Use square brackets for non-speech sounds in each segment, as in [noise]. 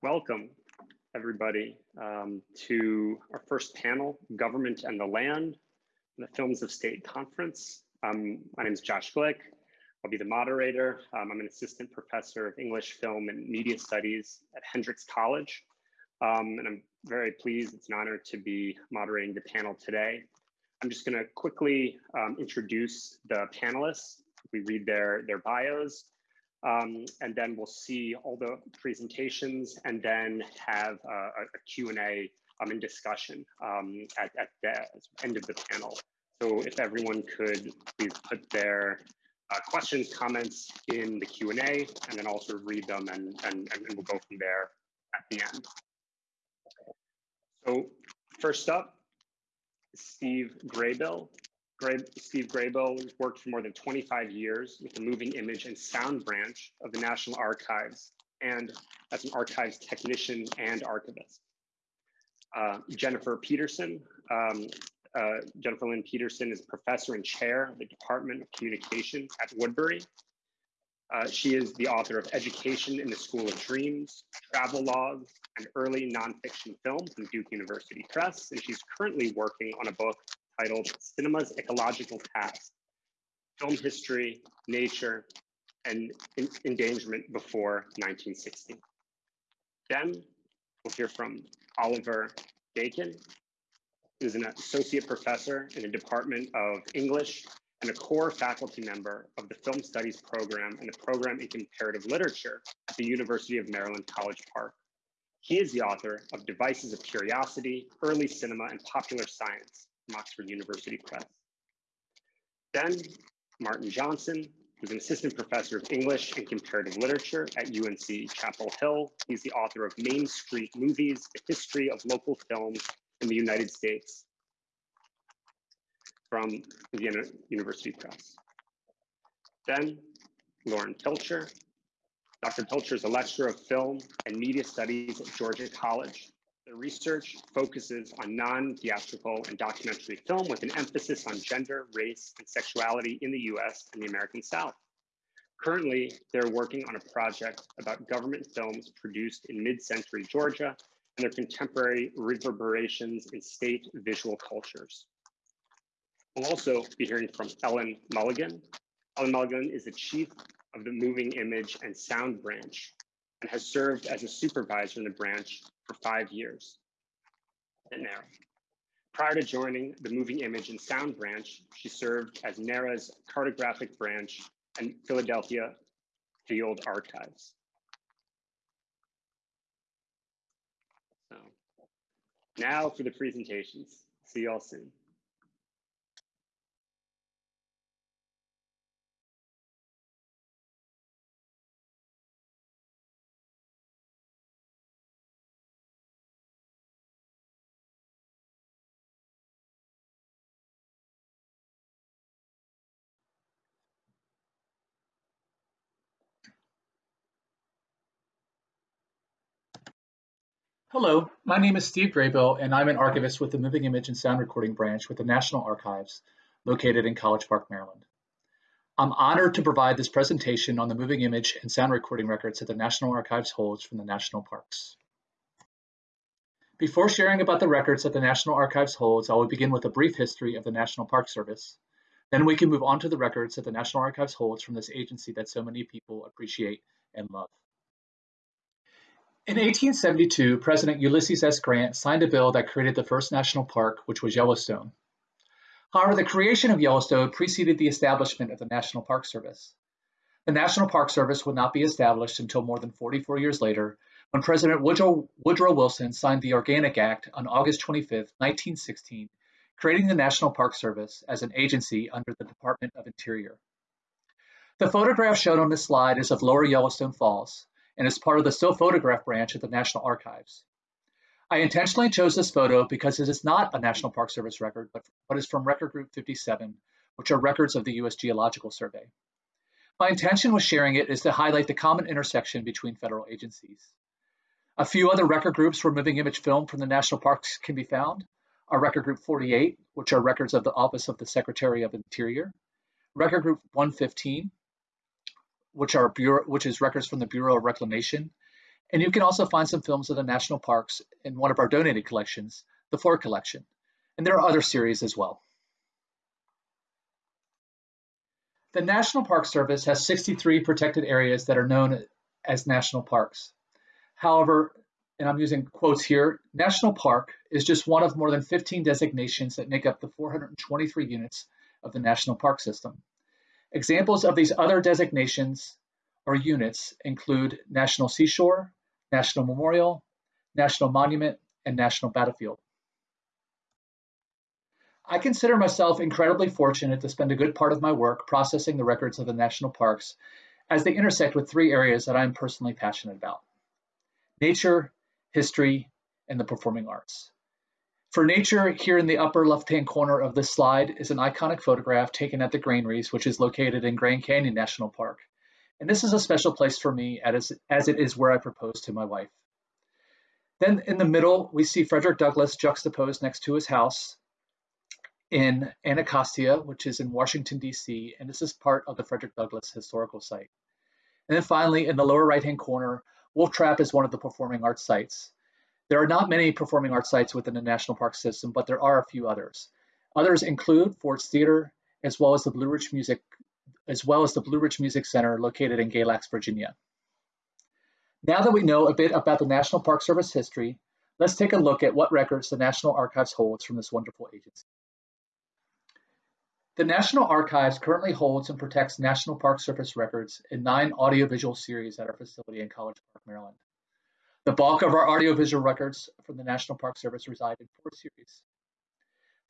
Welcome, everybody, um, to our first panel, Government and the Land, the Films of State Conference. Um, my name is Josh Glick. I'll be the moderator. Um, I'm an assistant professor of English, film, and media studies at Hendrix College. Um, and I'm very pleased, it's an honor to be moderating the panel today. I'm just gonna quickly um, introduce the panelists. We read their, their bios, um, and then we'll see all the presentations and then have a, a Q&A um, and discussion um, at, at the end of the panel. So if everyone could please put their uh, questions, comments in the Q&A, and then also read them and, and, and we'll go from there at the end. So first up, Steve Graybill. Gray, Steve Graybill worked for more than 25 years with the moving image and sound branch of the National Archives and as an archives technician and archivist. Uh, Jennifer Peterson. Um, uh, Jennifer Lynn Peterson is professor and chair of the Department of Communication at Woodbury. Uh, she is the author of Education in the School of Dreams, Travelogues, and Early Nonfiction Film from Duke University Press. And she's currently working on a book titled Cinema's Ecological Past, Film History, Nature, and Endangerment Before 1960. Then we'll hear from Oliver Gaycken, who's an associate professor in the Department of English and a core faculty member of the Film Studies program and the program in comparative literature at the University of Maryland College Park. He is the author of Devices of Curiosity, Early Cinema and Popular Science, from Oxford University Press. Then Martin Johnson, who's an assistant professor of English and comparative literature at UNC Chapel Hill. He's the author of Main Street Movies, The History of Local Films in the United States from Indiana University Press. Then Lauren Pilcher. Dr. Pilcher is a lecturer of film and media studies at Georgia College. The research focuses on non-theatrical and documentary film with an emphasis on gender, race, and sexuality in the US and the American South. Currently, they're working on a project about government films produced in mid-century Georgia and their contemporary reverberations in state visual cultures. We'll also be hearing from Ellen Mulligan. Ellen Mulligan is the chief of the Moving Image and Sound branch and has served as a supervisor in the branch for five years at NARA. Prior to joining the Moving Image and Sound branch, she served as NARA's cartographic branch and Philadelphia Field Archives. So now for the presentations. See y'all soon. Hello, my name is Steve Graybill, and I'm an archivist with the Moving Image and Sound Recording Branch with the National Archives, located in College Park, Maryland. I'm honored to provide this presentation on the moving image and sound recording records that the National Archives holds from the national parks. Before sharing about the records that the National Archives holds, I will begin with a brief history of the National Park Service. Then we can move on to the records that the National Archives holds from this agency that so many people appreciate and love. In 1872, President Ulysses S. Grant signed a bill that created the first national park, which was Yellowstone. However, the creation of Yellowstone preceded the establishment of the National Park Service. The National Park Service would not be established until more than 44 years later, when President Woodrow, Woodrow Wilson signed the Organic Act on August 25, 1916, creating the National Park Service as an agency under the Department of Interior. The photograph shown on this slide is of Lower Yellowstone Falls, and is part of the still photograph branch at the National Archives. I intentionally chose this photo because it is not a National Park Service record, but, but is from Record Group 57, which are records of the U.S. Geological Survey. My intention with sharing it is to highlight the common intersection between federal agencies. A few other record groups for moving image film from the national parks can be found are Record Group 48, which are records of the Office of the Secretary of Interior, Record Group 115, which are Bureau, which is records from the Bureau of Reclamation, And you can also find some films of the national parks in one of our donated collections, the Ford Collection. And there are other series as well. The National Park Service has 63 protected areas that are known as national parks. However, and I'm using quotes here, national park is just one of more than 15 designations that make up the 423 units of the national park system. Examples of these other designations or units include National Seashore, National Memorial, National Monument, and National Battlefield. I consider myself incredibly fortunate to spend a good part of my work processing the records of the national parks as they intersect with three areas that I'm personally passionate about nature, history, and the performing arts. For nature, here in the upper left-hand corner of this slide is an iconic photograph taken at the Granaries, which is located in Grand Canyon National Park. And this is a special place for me as, as it is where I proposed to my wife. Then in the middle, we see Frederick Douglass juxtaposed next to his house in Anacostia, which is in Washington, D.C., and this is part of the Frederick Douglass Historical Site. And then finally, in the lower right-hand corner, Wolf Trap is one of the performing arts sites. There are not many performing arts sites within the National Park system, but there are a few others. Others include Ford's Theater, as well as the Blue Ridge Music, as well as the Blue Ridge Music Center located in Galax, Virginia. Now that we know a bit about the National Park Service history, let's take a look at what records the National Archives holds from this wonderful agency. The National Archives currently holds and protects National Park Service records in nine audiovisual series at our facility in College Park, Maryland. The bulk of our audiovisual records from the National Park Service reside in four series.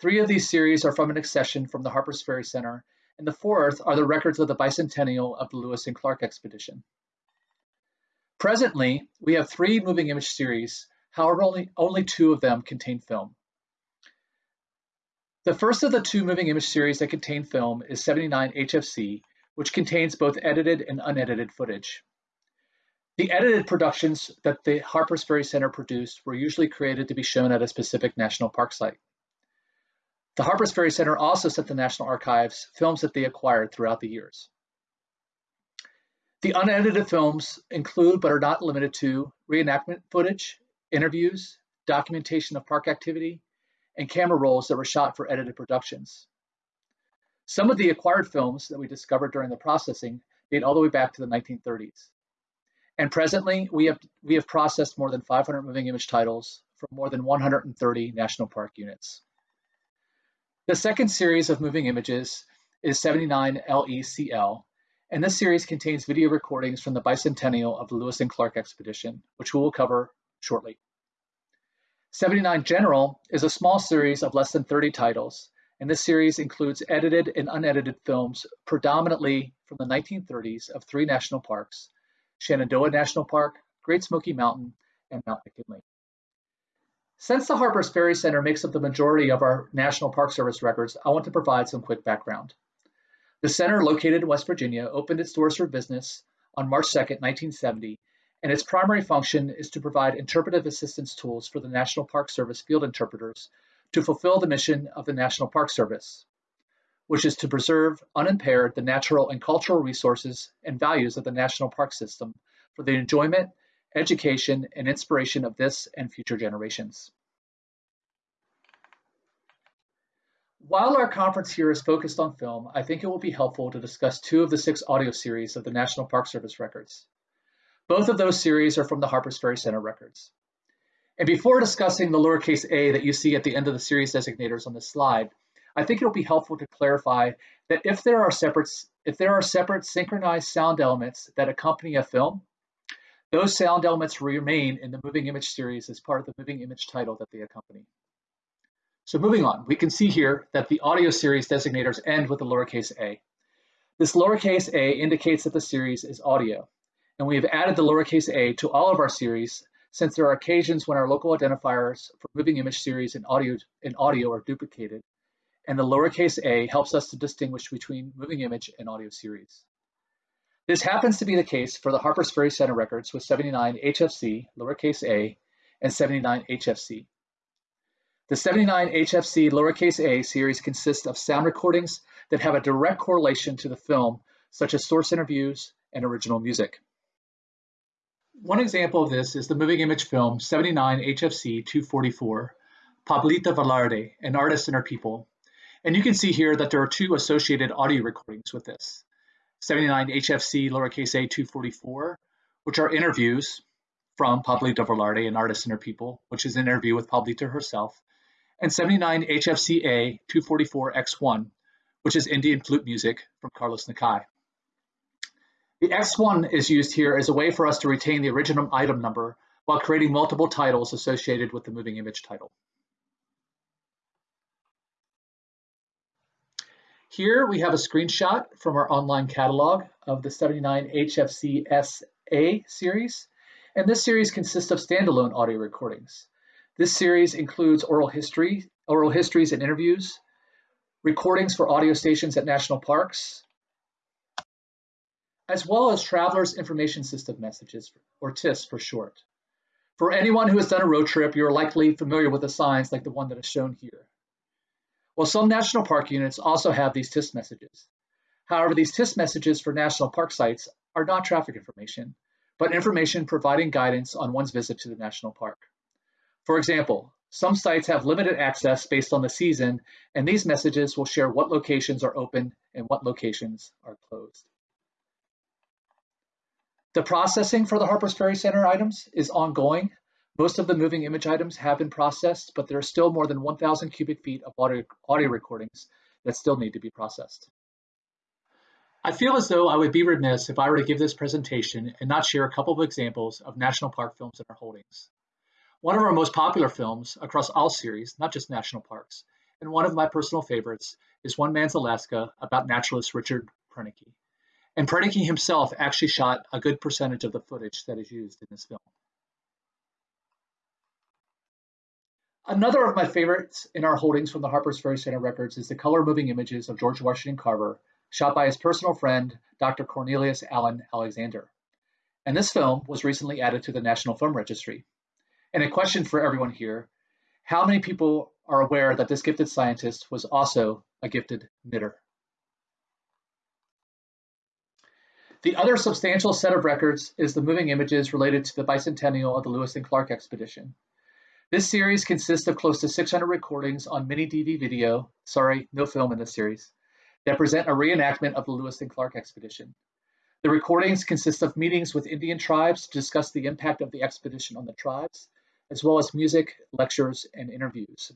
Three of these series are from an accession from the Harpers Ferry Center, and the fourth are the records of the bicentennial of the Lewis and Clark expedition. Presently, we have three moving image series, however, only, only two of them contain film. The first of the two moving image series that contain film is 79 HFC, which contains both edited and unedited footage. The edited productions that the Harpers Ferry Center produced were usually created to be shown at a specific national park site. The Harpers Ferry Center also sent the National Archives films that they acquired throughout the years. The unedited films include, but are not limited to, reenactment footage, interviews, documentation of park activity, and camera rolls that were shot for edited productions. Some of the acquired films that we discovered during the processing date all the way back to the 1930s. And presently, we have, we have processed more than 500 moving image titles from more than 130 national park units. The second series of moving images is 79 LECL, and this series contains video recordings from the bicentennial of the Lewis and Clark expedition, which we will cover shortly. 79 General is a small series of less than 30 titles, and this series includes edited and unedited films predominantly from the 1930s of three national parks, Shenandoah National Park, Great Smoky Mountain, and Mount McKinley. Since the Harpers Ferry Center makes up the majority of our National Park Service records, I want to provide some quick background. The center, located in West Virginia, opened its doors for business on March 2, 1970, and its primary function is to provide interpretive assistance tools for the National Park Service field interpreters to fulfill the mission of the National Park Service, which is to preserve unimpaired the natural and cultural resources and values of the national park system for the enjoyment, education, and inspiration of this and future generations. While our conference here is focused on film, I think it will be helpful to discuss two of the six audio series of the National Park Service records. Both of those series are from the Harpers Ferry Center records. And before discussing the lowercase a that you see at the end of the series designators on this slide, I think it'll be helpful to clarify that if there are separate if there are separate synchronized sound elements that accompany a film, those sound elements remain in the moving image series as part of the moving image title that they accompany. So moving on, we can see here that the audio series designators end with the lowercase a. This lowercase a indicates that the series is audio and we have added the lowercase a to all of our series since there are occasions when our local identifiers for moving image series and audio, in audio are duplicated, and the lowercase a helps us to distinguish between moving image and audio series. This happens to be the case for the Harpers Ferry Center records with 79 HFC, lowercase a, and 79 HFC. The 79 HFC lowercase a series consists of sound recordings that have a direct correlation to the film, such as source interviews and original music. One example of this is the moving image film 79 HFC 244, Pablita Velarde, an artist and her people. And you can see here that there are two associated audio recordings with this. 79 HFC lowercase a 244, which are interviews from Pablita Velarde, an artist and her people, which is an interview with Pablita herself, and 79 HFC A 244 X1, which is Indian flute music from Carlos Nakai. The X1 is used here as a way for us to retain the original item number while creating multiple titles associated with the moving image title. Here we have a screenshot from our online catalog of the 79 HFC SA series, and this series consists of standalone audio recordings. This series includes oral history, oral histories and interviews, recordings for audio stations at national parks, as well as Traveler's Information System messages, or TIS for short. For anyone who has done a road trip, you're likely familiar with the signs like the one that is shown here. Well, some national park units also have these TIS messages. However, these TIS messages for national park sites are not traffic information, but information providing guidance on one's visit to the national park. For example, some sites have limited access based on the season, and these messages will share what locations are open and what locations are closed. The processing for the Harpers Ferry Center items is ongoing. Most of the moving image items have been processed, but there are still more than 1,000 cubic feet of audio, audio recordings that still need to be processed. I feel as though I would be remiss if I were to give this presentation and not share a couple of examples of national park films in our holdings. One of our most popular films across all series, not just national parks, and one of my personal favorites is One Man's Alaska about naturalist Richard Proenneke. And Proenneke himself actually shot a good percentage of the footage that is used in this film. Another of my favorites in our holdings from the Harpers Ferry Center records is the color moving images of George Washington Carver, shot by his personal friend, Dr. Cornelius Allen Alexander. And this film was recently added to the National Film Registry. And a question for everyone here, how many people are aware that this gifted scientist was also a gifted knitter? The other substantial set of records is the moving images related to the bicentennial of the Lewis and Clark expedition. This series consists of close to 600 recordings on mini DV video, sorry, no film in this series, that present a reenactment of the Lewis and Clark expedition. The recordings consist of meetings with Indian tribes to discuss the impact of the expedition on the tribes, as well as music, lectures, and interviews.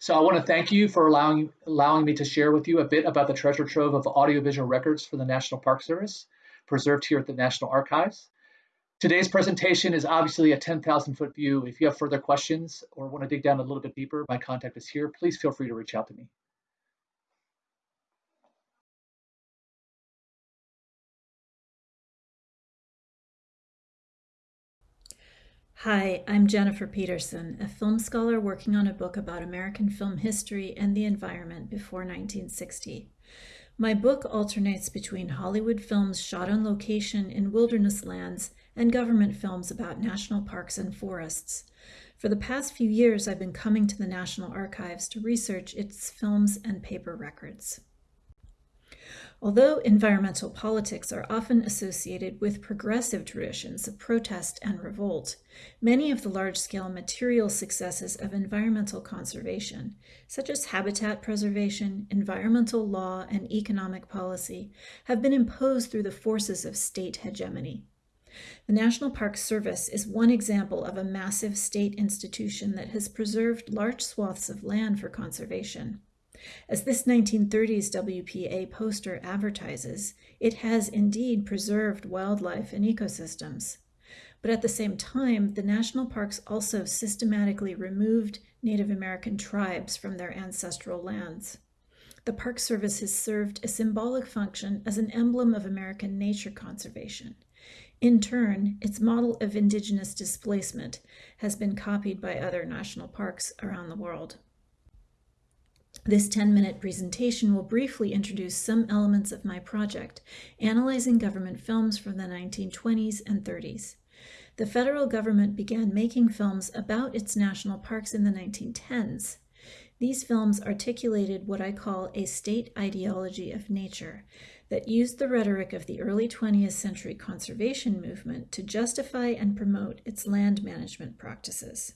So I want to thank you for allowing, allowing me to share with you a bit about the treasure trove of audiovisual records for the National Park Service, preserved here at the National Archives. Today's presentation is obviously a 10,000 foot view. If you have further questions or want to dig down a little bit deeper, my contact is here. Please feel free to reach out to me. Hi, I'm Jennifer Peterson, a film scholar working on a book about American film history and the environment before 1960. My book alternates between Hollywood films shot on location in wilderness lands and government films about national parks and forests. For the past few years, I've been coming to the National Archives to research its films and paper records. Although environmental politics are often associated with progressive traditions of protest and revolt, many of the large-scale material successes of environmental conservation, such as habitat preservation, environmental law, and economic policy, have been imposed through the forces of state hegemony. The National Park Service is one example of a massive state institution that has preserved large swaths of land for conservation. As this 1930s WPA poster advertises, it has indeed preserved wildlife and ecosystems. But at the same time, the national parks also systematically removed Native American tribes from their ancestral lands. The Park Service has served a symbolic function as an emblem of American nature conservation. In turn, its model of indigenous displacement has been copied by other national parks around the world. This 10-minute presentation will briefly introduce some elements of my project, analyzing government films from the 1920s and 30s. The federal government began making films about its national parks in the 1910s. These films articulated what I call a state ideology of nature that used the rhetoric of the early 20th century conservation movement to justify and promote its land management practices.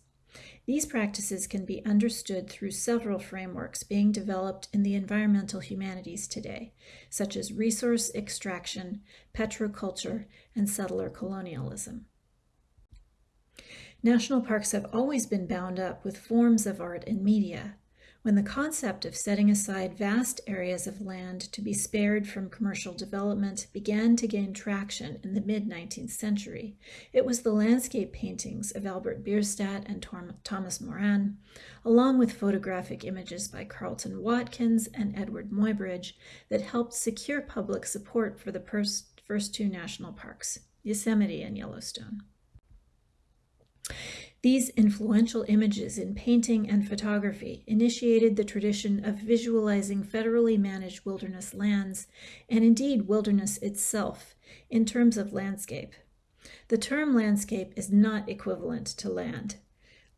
These practices can be understood through several frameworks being developed in the environmental humanities today, such as resource extraction, petroculture, and settler colonialism. National parks have always been bound up with forms of art and media, when the concept of setting aside vast areas of land to be spared from commercial development began to gain traction in the mid 19th century, it was the landscape paintings of Albert Bierstadt and Thomas Moran, along with photographic images by Carleton Watkins and Eadweard Muybridge, that helped secure public support for the first two national parks, Yosemite and Yellowstone. These influential images in painting and photography initiated the tradition of visualizing federally managed wilderness lands, and indeed wilderness itself, in terms of landscape. The term landscape is not equivalent to land.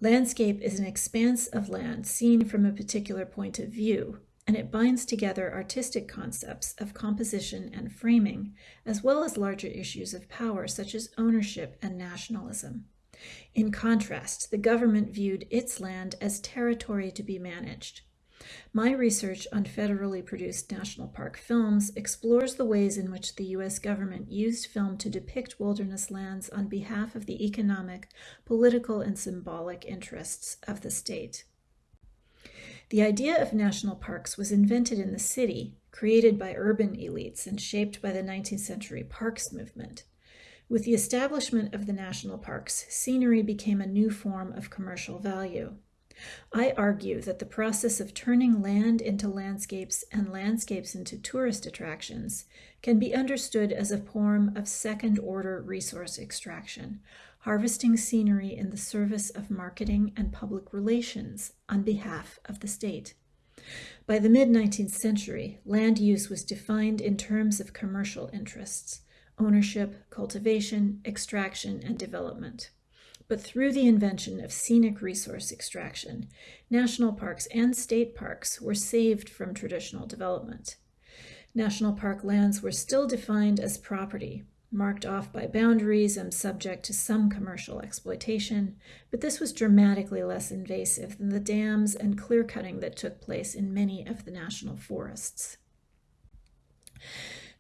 Landscape is an expanse of land seen from a particular point of view, and it binds together artistic concepts of composition and framing, as well as larger issues of power such as ownership and nationalism. In contrast, the government viewed its land as territory to be managed. My research on federally produced national park films explores the ways in which the U.S. government used film to depict wilderness lands on behalf of the economic, political, and symbolic interests of the state. The idea of national parks was invented in the city, created by urban elites, and shaped by the 19th century parks movement. With the establishment of the national parks, scenery became a new form of commercial value. I argue that the process of turning land into landscapes and landscapes into tourist attractions can be understood as a form of second order resource extraction, harvesting scenery in the service of marketing and public relations on behalf of the state. By the mid 19th century, land use was defined in terms of commercial interests ownership, cultivation, extraction, and development. But through the invention of scenic resource extraction, national parks and state parks were saved from traditional development. National park lands were still defined as property, marked off by boundaries and subject to some commercial exploitation, but this was dramatically less invasive than the dams and clear cutting that took place in many of the national forests.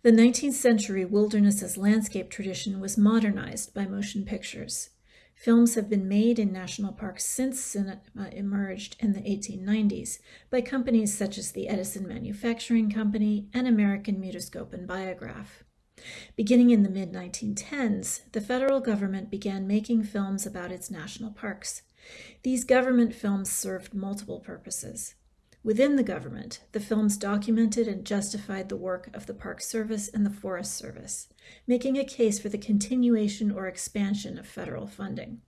The 19th century wilderness as landscape tradition was modernized by motion pictures. Films have been made in national parks since cinema emerged in the 1890s by companies such as the Edison Manufacturing Company and American Mutoscope and Biograph. Beginning in the mid 1910s, the federal government began making films about its national parks. These government films served multiple purposes. Within the government, the films documented and justified the work of the Park Service and the Forest Service, making a case for the continuation or expansion of federal funding.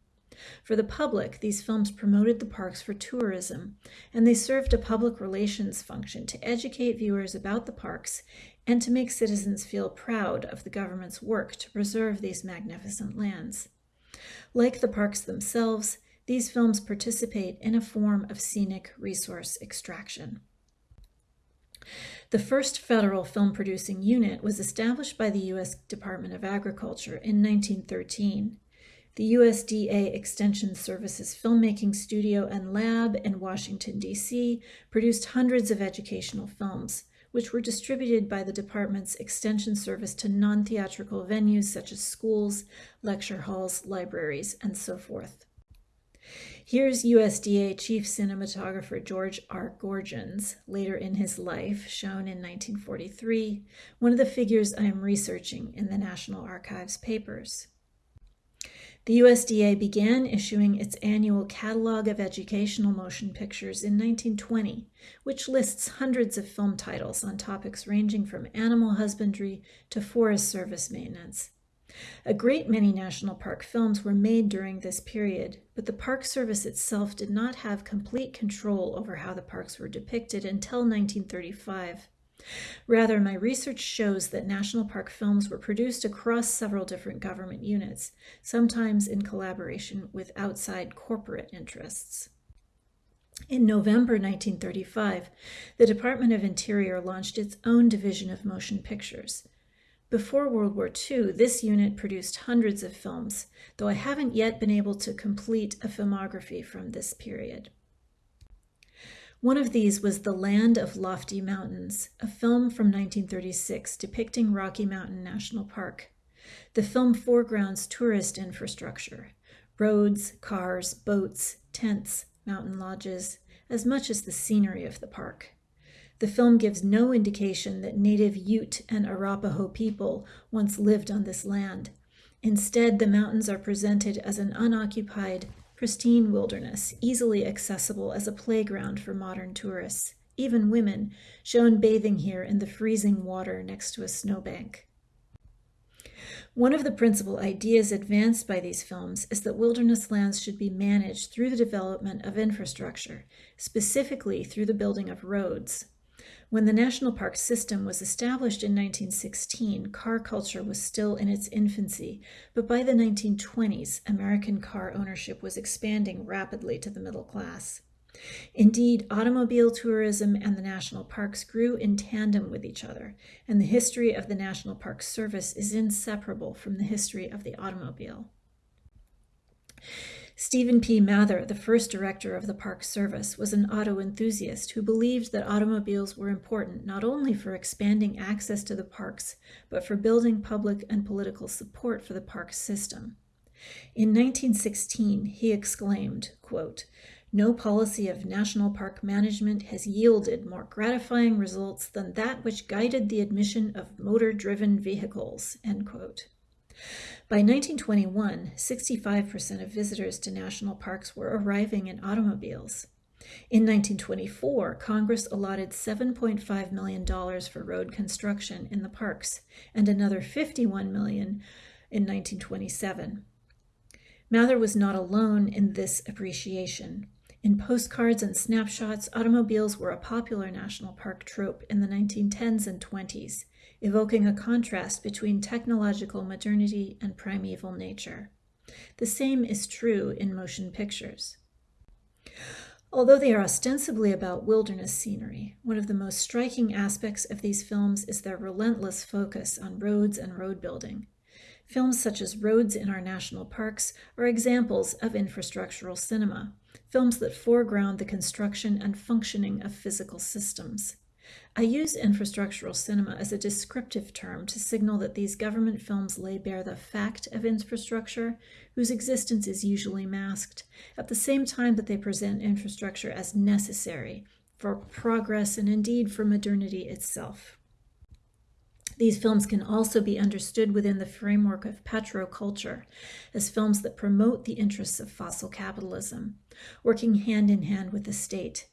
For the public, these films promoted the parks for tourism, and they served a public relations function to educate viewers about the parks and to make citizens feel proud of the government's work to preserve these magnificent lands. Like the parks themselves, these films participate in a form of scenic resource extraction. The first federal film producing unit was established by the U.S. Department of Agriculture in 1913. The USDA Extension Services Filmmaking Studio and Lab in Washington, D.C. produced hundreds of educational films, which were distributed by the department's Extension Service to non theatrical venues such as schools, lecture halls, libraries, and so forth. Here's USDA Chief Cinematographer George R. Gorgens, later in his life, shown in 1943, one of the figures I am researching in the National Archives papers. The USDA began issuing its annual Catalog of Educational Motion Pictures in 1920, which lists hundreds of film titles on topics ranging from animal husbandry to Forest Service maintenance. A great many national park films were made during this period, but the Park Service itself did not have complete control over how the parks were depicted until 1935. Rather, my research shows that national park films were produced across several different government units, sometimes in collaboration with outside corporate interests. In November 1935, the Department of Interior launched its own division of motion pictures. Before World War II, this unit produced hundreds of films, though I haven't yet been able to complete a filmography from this period. One of these was The Land of Lofty Mountains, a film from 1936 depicting Rocky Mountain National Park. The film foregrounds tourist infrastructure roads, cars, boats, tents, mountain lodges, as much as the scenery of the park. The film gives no indication that native Ute and Arapaho people once lived on this land. Instead, the mountains are presented as an unoccupied, pristine wilderness, easily accessible as a playground for modern tourists, even women, shown bathing here in the freezing water next to a snowbank. One of the principal ideas advanced by these films is that wilderness lands should be managed through the development of infrastructure, specifically through the building of roads. When the national park system was established in 1916, car culture was still in its infancy, but by the 1920s, American car ownership was expanding rapidly to the middle class. Indeed, automobile tourism and the national parks grew in tandem with each other, and the history of the National Park Service is inseparable from the history of the automobile. Stephen P. Mather, the first director of the Park Service, was an auto enthusiast who believed that automobiles were important not only for expanding access to the parks, but for building public and political support for the park system. In 1916, he exclaimed, quote, no policy of national park management has yielded more gratifying results than that which guided the admission of motor driven vehicles. End quote. By 1921, 65% of visitors to national parks were arriving in automobiles. In 1924, Congress allotted $7.5 million for road construction in the parks and another 51 million in 1927. Mather was not alone in this appreciation. In postcards and snapshots, automobiles were a popular national park trope in the 1910s and 20s, evoking a contrast between technological modernity and primeval nature. The same is true in motion pictures. Although they are ostensibly about wilderness scenery, one of the most striking aspects of these films is their relentless focus on roads and road building. Films such as Roads in Our National Parks are examples of infrastructural cinema, films that foreground the construction and functioning of physical systems. I use infrastructural cinema as a descriptive term to signal that these government films lay bare the fact of infrastructure, whose existence is usually masked, at the same time that they present infrastructure as necessary for progress and indeed for modernity itself. These films can also be understood within the framework of petroculture as films that promote the interests of fossil capitalism, working hand in hand with the state.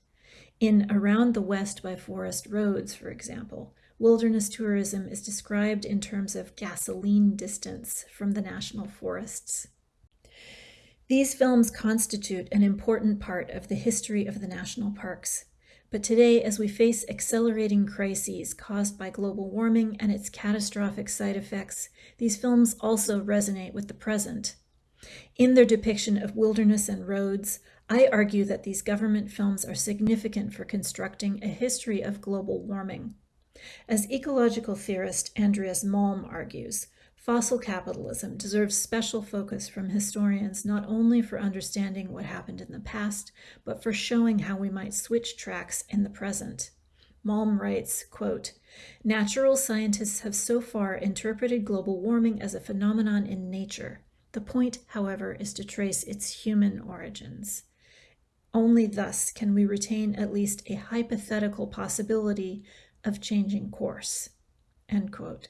In Around the West by Forest Roads, for example, wilderness tourism is described in terms of gasoline distance from the national forests. These films constitute an important part of the history of the national parks but today, as we face accelerating crises caused by global warming and its catastrophic side effects, these films also resonate with the present. In their depiction of wilderness and roads, I argue that these government films are significant for constructing a history of global warming. As ecological theorist Andreas Malm argues, Fossil capitalism deserves special focus from historians not only for understanding what happened in the past, but for showing how we might switch tracks in the present. Malm writes, quote, Natural scientists have so far interpreted global warming as a phenomenon in nature. The point, however, is to trace its human origins. Only thus can we retain at least a hypothetical possibility of changing course. End quote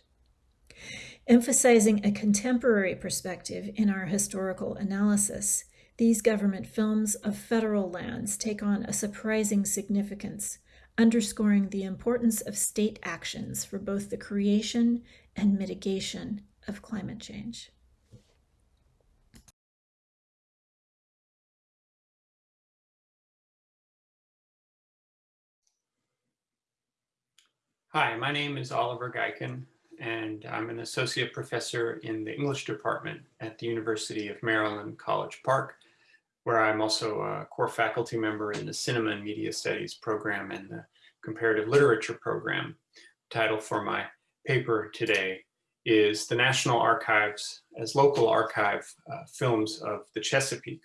emphasizing a contemporary perspective in our historical analysis, these government films of federal lands take on a surprising significance, underscoring the importance of state actions for both the creation and mitigation of climate change. Hi, my name is Oliver Gaycken and I'm an associate professor in the English department at the University of Maryland, College Park. where I'm also a core faculty member in the Cinema and Media Studies program and the Comparative Literature program. The Title for my paper today is The National Archives as Local Archive uh, Films of the Chesapeake.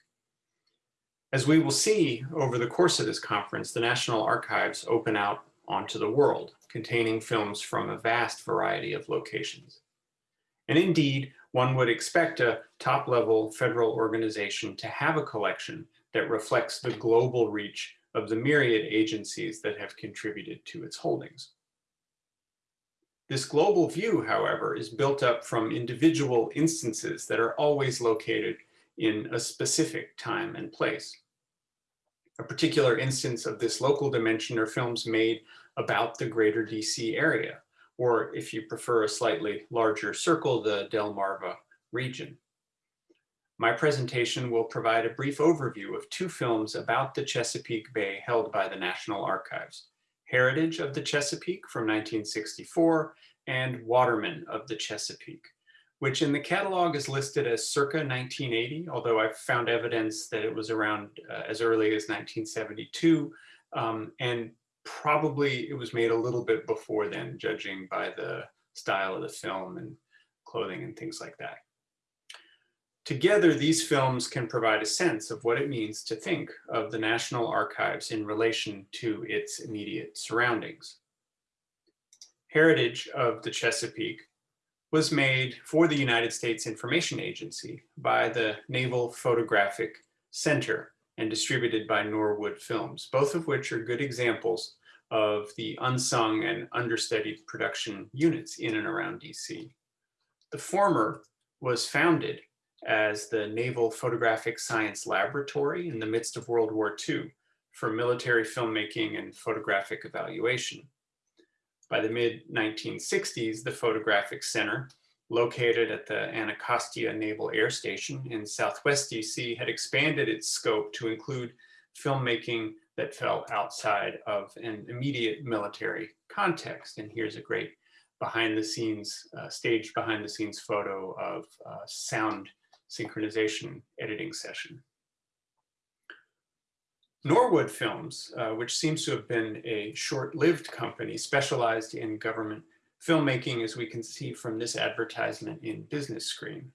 As we will see over the course of this conference, the National Archives open out onto the world, containing films from a vast variety of locations. And indeed, one would expect a top-level federal organization to have a collection that reflects the global reach of the myriad agencies that have contributed to its holdings. This global view, however, is built up from individual instances that are always located in a specific time and place. A particular instance of this local dimension are films made about the greater DC area, or if you prefer a slightly larger circle, the Delmarva region. My presentation will provide a brief overview of two films about the Chesapeake Bay held by the National Archives, Heritage of the Chesapeake from 1964 and Watermen of the Chesapeake, which in the catalog is listed as circa 1980, although I've found evidence that it was around uh, as early as 1972, um, and probably it was made a little bit before then, judging by the style of the film and clothing and things like that. Together, these films can provide a sense of what it means to think of the National Archives in relation to its immediate surroundings. Heritage of the Chesapeake was made for the United States Information Agency by the Naval Photographic Center and distributed by Norwood Films, both of which are good examples of the unsung and understudied production units in and around DC. The former was founded as the Naval Photographic Science Laboratory in the midst of World War II for military filmmaking and photographic evaluation. By the mid-1960s, the Photographic Center, located at the Anacostia Naval Air Station in Southwest DC, had expanded its scope to include filmmaking that fell outside of an immediate military context. And here's a great behind the scenes, uh, staged behind the scenes photo of uh, sound synchronization editing session. Norwood Films, uh, which seems to have been a short-lived company specialized in government filmmaking, as we can see from this advertisement in Business Screen.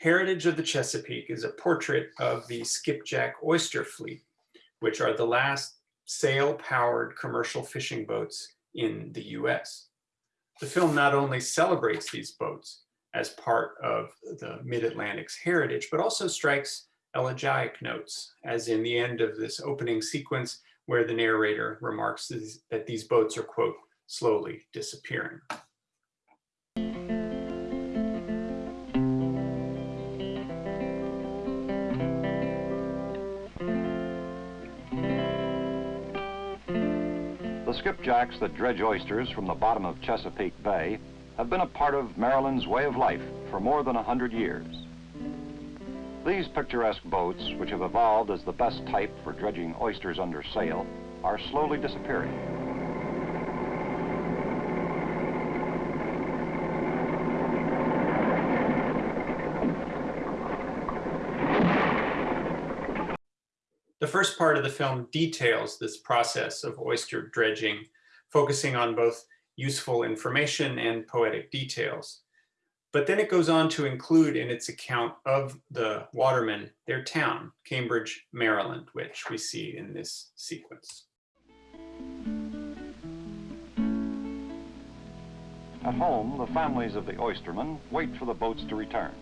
Heritage of the Chesapeake is a portrait of the skipjack oyster fleet, which are the last sail-powered commercial fishing boats in the US. The film not only celebrates these boats, as part of the Mid-Atlantic's heritage, but also strikes elegiac notes, as in the end of this opening sequence where the narrator remarks that these boats are, quote, slowly disappearing. The skipjacks that dredge oysters from the bottom of Chesapeake Bay have been a part of Maryland's way of life for more than a hundred years. These picturesque boats, which have evolved as the best type for dredging oysters under sail, are slowly disappearing. The first part of the film details this process of oyster dredging, focusing on both useful information and poetic details. But then it goes on to include in its account of the watermen their town, Cambridge, Maryland, which we see in this sequence. At home, the families of the oystermen wait for the boats to return.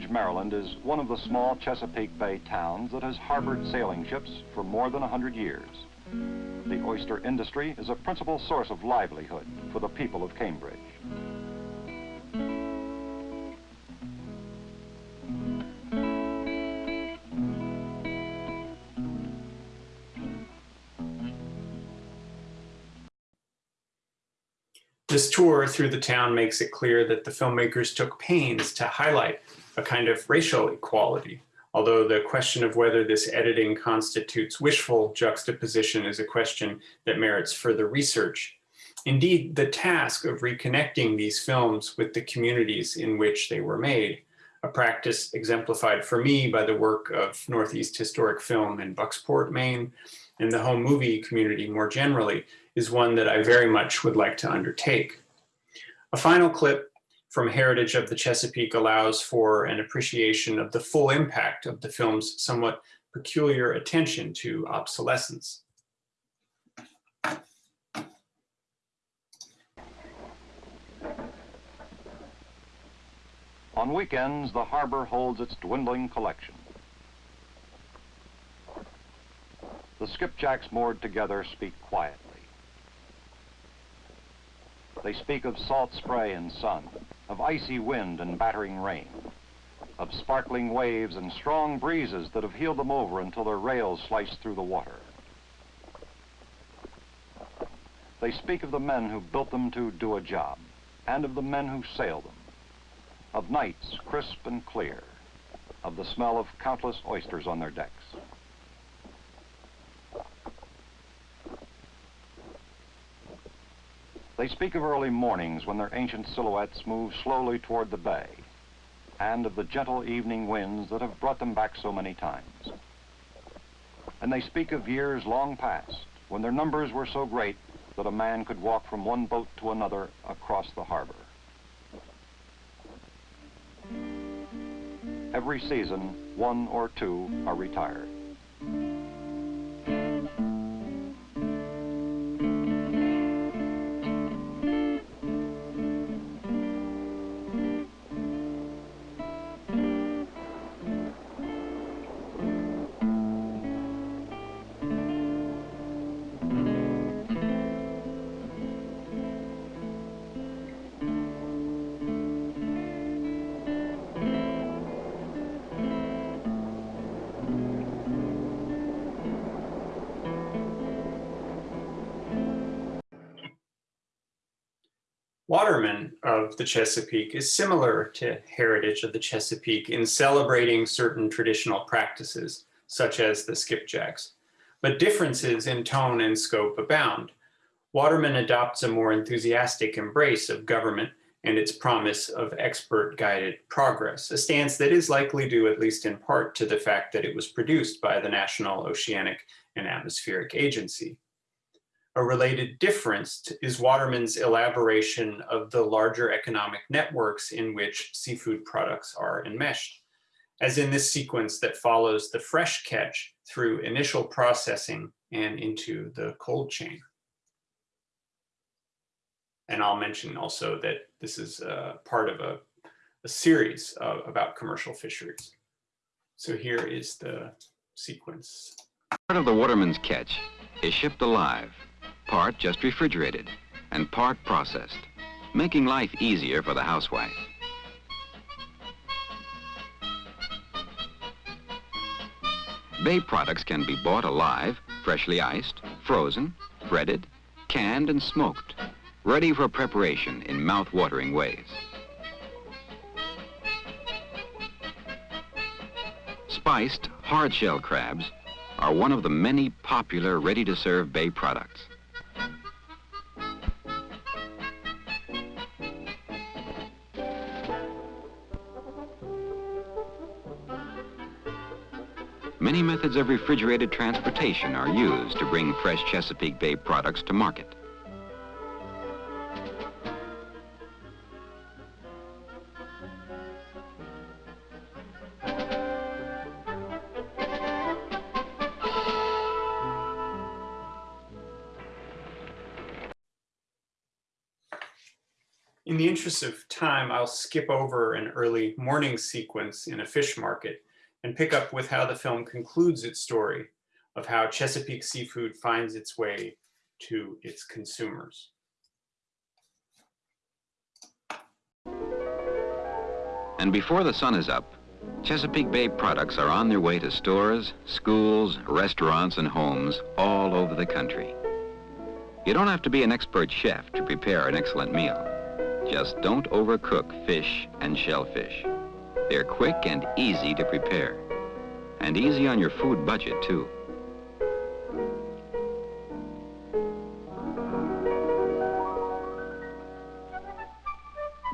Anchorage, Maryland is one of the small Chesapeake Bay towns that has harbored sailing ships for more than 100 years. The oyster industry is a principal source of livelihood for the people of Cambridge. This tour through the town makes it clear that the filmmakers took pains to highlight a kind of racial equality, although the question of whether this editing constitutes wishful juxtaposition is a question that merits further research. Indeed, the task of reconnecting these films with the communities in which they were made, a practice exemplified for me by the work of Northeast Historic Film in Bucksport, Maine, and the home movie community more generally, is one that I very much would like to undertake. A final clip from Heritage of the Chesapeake allows for an appreciation of the full impact of the film's somewhat peculiar attention to obsolescence. On weekends, the harbor holds its dwindling collection. The skipjacks moored together speak quietly. They speak of salt spray and sun, of icy wind and battering rain, of sparkling waves and strong breezes that have heeled them over until their rails slice through the water. They speak of the men who built them to do a job, and of the men who sail them, of nights crisp and clear, of the smell of countless oysters on their decks. They speak of early mornings when their ancient silhouettes move slowly toward the bay, and of the gentle evening winds that have brought them back so many times. And they speak of years long past, when their numbers were so great that a man could walk from one boat to another across the harbor. Every season, one or two are retired. Of the Chesapeake is similar to Heritage of the Chesapeake in celebrating certain traditional practices, such as the skipjacks. But differences in tone and scope abound. Waterman adopts a more enthusiastic embrace of government and its promise of expert-guided progress, a stance that is likely due at least in part to the fact that it was produced by the National Oceanic and Atmospheric Agency. A related difference is Waterman's elaboration of the larger economic networks in which seafood products are enmeshed, as in this sequence that follows the fresh catch through initial processing and into the cold chain. And I'll mention also that this is uh, part of a, a series of, about commercial fisheries. So here is the sequence. Part of the waterman's catch is shipped alive part just refrigerated, and part processed, making life easier for the housewife. Bay products can be bought alive, freshly iced, frozen, breaded, canned, and smoked, ready for preparation in mouth-watering ways. Spiced hard-shell crabs are one of the many popular ready-to-serve bay products. Many methods of refrigerated transportation are used to bring fresh Chesapeake Bay products to market. In the interest of time, I'll skip over an early morning sequence in a fish market and pick up with how the film concludes its story of how Chesapeake seafood finds its way to its consumers. And before the sun is up, Chesapeake Bay products are on their way to stores, schools, restaurants, and homes all over the country. You don't have to be an expert chef to prepare an excellent meal. Just don't overcook fish and shellfish. They're quick and easy to prepare. And easy on your food budget, too.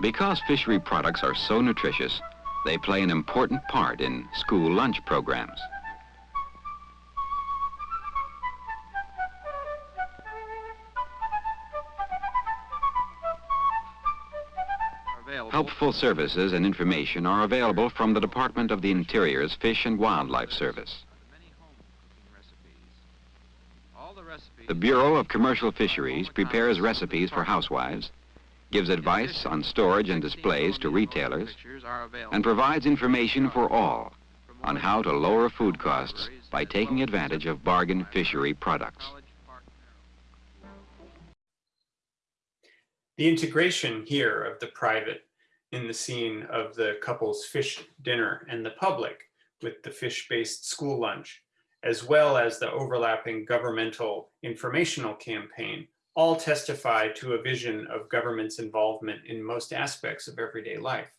Because fishery products are so nutritious, they play an important part in school lunch programs. Helpful services and information are available from the Department of the Interior's Fish and Wildlife Service. The Bureau of Commercial Fisheries prepares recipes for housewives, gives advice on storage and displays to retailers, and provides information for all on how to lower food costs by taking advantage of bargain fishery products. The integration here of the private in the scene of the couple's fish dinner and the public with the fish-based school lunch, as well as the overlapping governmental informational campaign, all testify to a vision of government's involvement in most aspects of everyday life.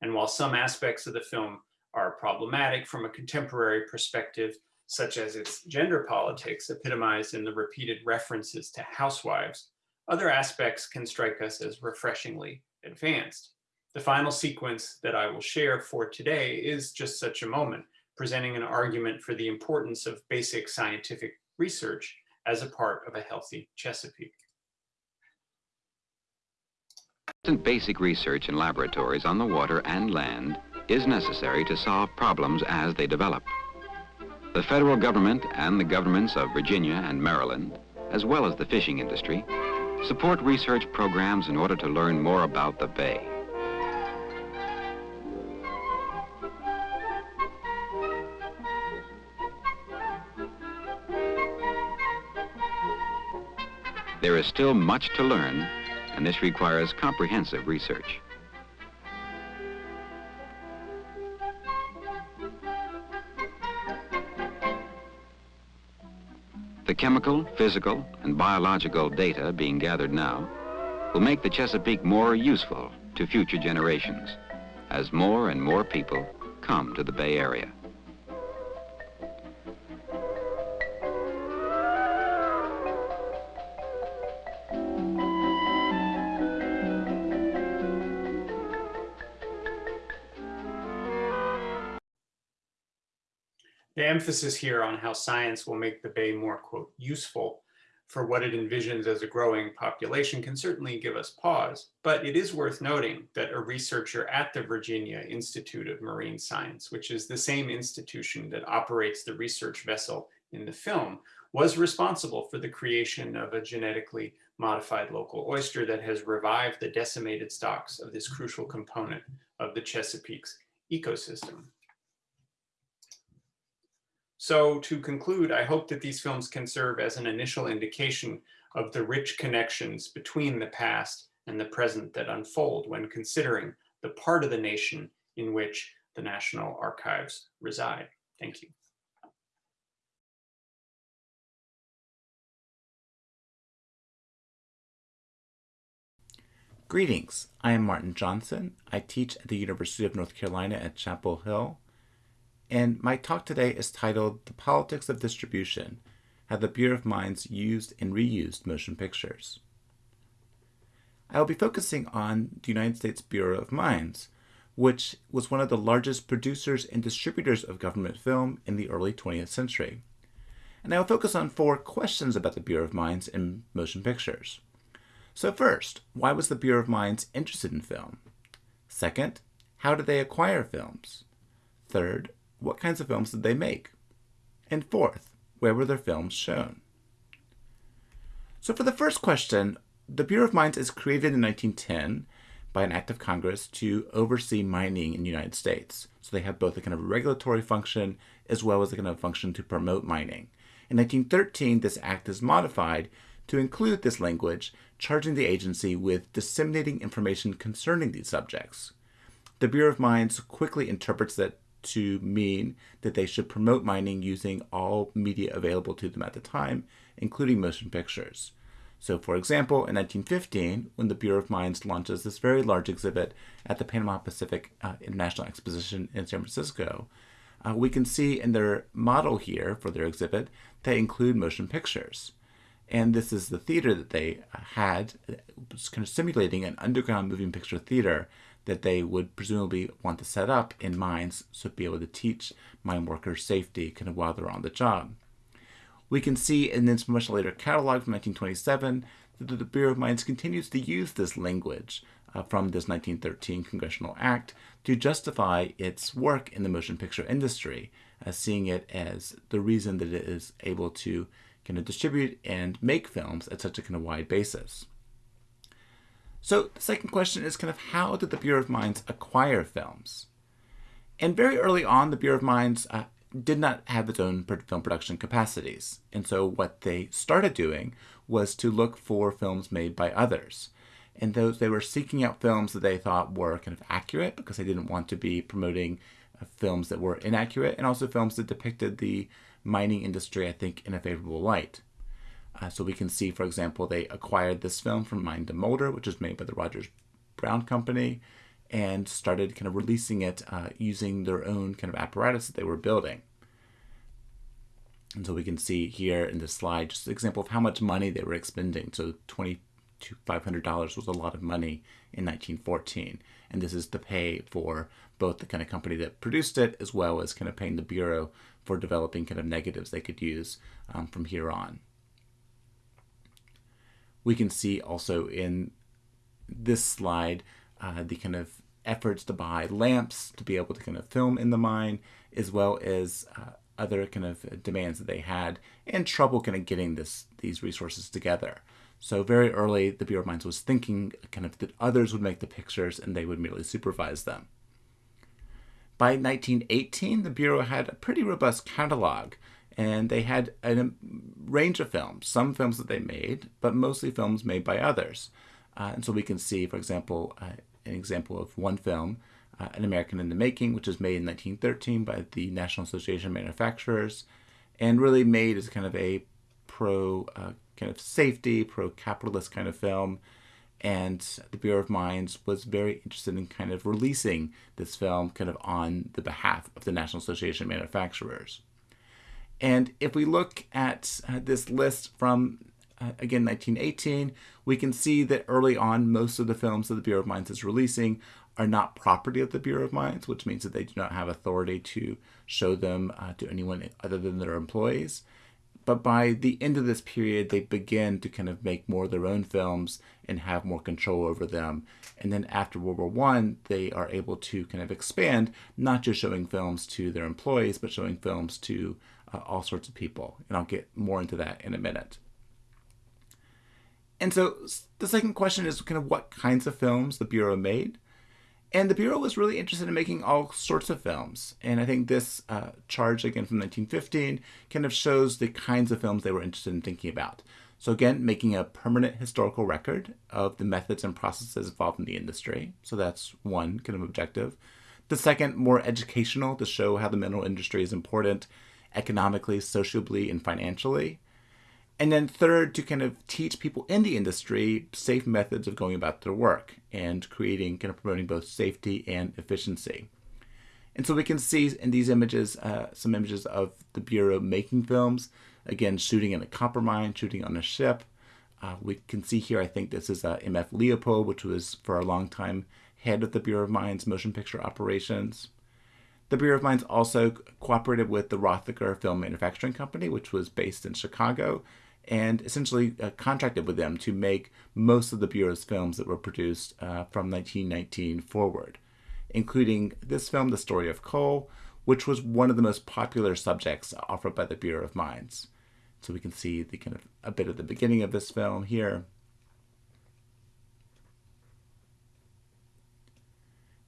And while some aspects of the film are problematic from a contemporary perspective, such as its gender politics epitomized in the repeated references to housewives, other aspects can strike us as refreshingly advanced. The final sequence that I will share for today is just such a moment, presenting an argument for the importance of basic scientific research as a part of a healthy Chesapeake. Basic research in laboratories on the water and land is necessary to solve problems as they develop. The federal government and the governments of Virginia and Maryland, as well as the fishing industry, support research programs in order to learn more about the bay. There is still much to learn, and this requires comprehensive research. The chemical, physical, and biological data being gathered now will make the Chesapeake more useful to future generations as more and more people come to the Bay Area. Emphasis here on how science will make the Bay more, quote, useful for what it envisions as a growing population can certainly give us pause, but it is worth noting that a researcher at the Virginia Institute of Marine Science, which is the same institution that operates the research vessel in the film, was responsible for the creation of a genetically modified local oyster that has revived the decimated stocks of this crucial component of the Chesapeake's ecosystem. So to conclude, I hope that these films can serve as an initial indication of the rich connections between the past and the present that unfold when considering the part of the nation in which the National Archives reside. Thank you. Greetings, I am Martin Johnson. I teach at the University of North Carolina at Chapel Hill and my talk today is titled The Politics of Distribution How the Bureau of Mines Used and Reused Motion Pictures. I will be focusing on the United States Bureau of Mines, which was one of the largest producers and distributors of government film in the early 20th century. And I will focus on four questions about the Bureau of Mines and motion pictures. So first, why was the Bureau of Mines interested in film? Second, how did they acquire films? Third, what kinds of films did they make? And fourth, where were their films shown? So for the first question, the Bureau of Mines is created in 1910 by an act of Congress to oversee mining in the United States. So they have both a kind of regulatory function as well as a kind of function to promote mining. In 1913, this act is modified to include this language, charging the agency with disseminating information concerning these subjects. The Bureau of Mines quickly interprets that to mean that they should promote mining using all media available to them at the time, including motion pictures. So, for example, in 1915, when the Bureau of Mines launches this very large exhibit at the Panama Pacific uh, International Exposition in San Francisco, uh, we can see in their model here for their exhibit, they include motion pictures. And this is the theater that they uh, had, was kind of simulating an underground moving picture theater that they would presumably want to set up in mines so be able to teach mine workers safety kind of while they're on the job. We can see in this much later catalog from 1927 that the Bureau of Mines continues to use this language uh, from this 1913 Congressional Act to justify its work in the motion picture industry, uh, seeing it as the reason that it is able to kind of distribute and make films at such a kind of wide basis. So the second question is kind of how did the Bureau of Mines acquire films? And very early on, the Bureau of Mines uh, did not have its own film production capacities. And so what they started doing was to look for films made by others. And those they were seeking out films that they thought were kind of accurate because they didn't want to be promoting uh, films that were inaccurate and also films that depicted the mining industry, I think, in a favorable light. Uh, so we can see, for example, they acquired this film from Mine to Moulder, which is made by the Rogers Brown Company, and started kind of releasing it uh, using their own kind of apparatus that they were building. And so we can see here in this slide just an example of how much money they were expending. So twenty to $500 was a lot of money in 1914. And this is to pay for both the kind of company that produced it as well as kind of paying the Bureau for developing kind of negatives they could use um, from here on we can see also in this slide uh, the kind of efforts to buy lamps to be able to kind of film in the mine, as well as uh, other kind of demands that they had, and trouble kind of getting this these resources together. So very early, the Bureau of Mines was thinking kind of that others would make the pictures and they would merely supervise them. By 1918, the Bureau had a pretty robust catalog and they had a range of films, some films that they made, but mostly films made by others. Uh, and so we can see, for example, uh, an example of one film, uh, An American in the Making, which was made in 1913 by the National Association of Manufacturers, and really made as kind of a pro uh, kind of safety, pro capitalist kind of film. And the Bureau of Mines was very interested in kind of releasing this film kind of on the behalf of the National Association of Manufacturers. And if we look at uh, this list from, uh, again, 1918, we can see that early on, most of the films that the Bureau of Mines is releasing are not property of the Bureau of Mines, which means that they do not have authority to show them uh, to anyone other than their employees. But by the end of this period, they begin to kind of make more of their own films and have more control over them. And then after World War One, they are able to kind of expand, not just showing films to their employees, but showing films to uh, all sorts of people. And I'll get more into that in a minute. And so the second question is kind of what kinds of films the Bureau made. And the Bureau was really interested in making all sorts of films. And I think this uh, charge, again from 1915, kind of shows the kinds of films they were interested in thinking about. So, again, making a permanent historical record of the methods and processes involved in the industry. So, that's one kind of objective. The second, more educational, to show how the mineral industry is important economically, sociably, and financially. And then third, to kind of teach people in the industry safe methods of going about their work and creating, kind of promoting both safety and efficiency. And so we can see in these images uh, some images of the Bureau making films, again, shooting in a copper mine, shooting on a ship. Uh, we can see here, I think this is uh, M.F. Leopold, which was for a long time head of the Bureau of Mines motion picture operations. The Bureau of Mines also cooperated with the Rothacker Film Manufacturing Company, which was based in Chicago, and essentially uh, contracted with them to make most of the Bureau's films that were produced uh, from 1919 forward, including this film, The Story of Coal, which was one of the most popular subjects offered by the Bureau of Mines. So we can see the kind of a bit of the beginning of this film here.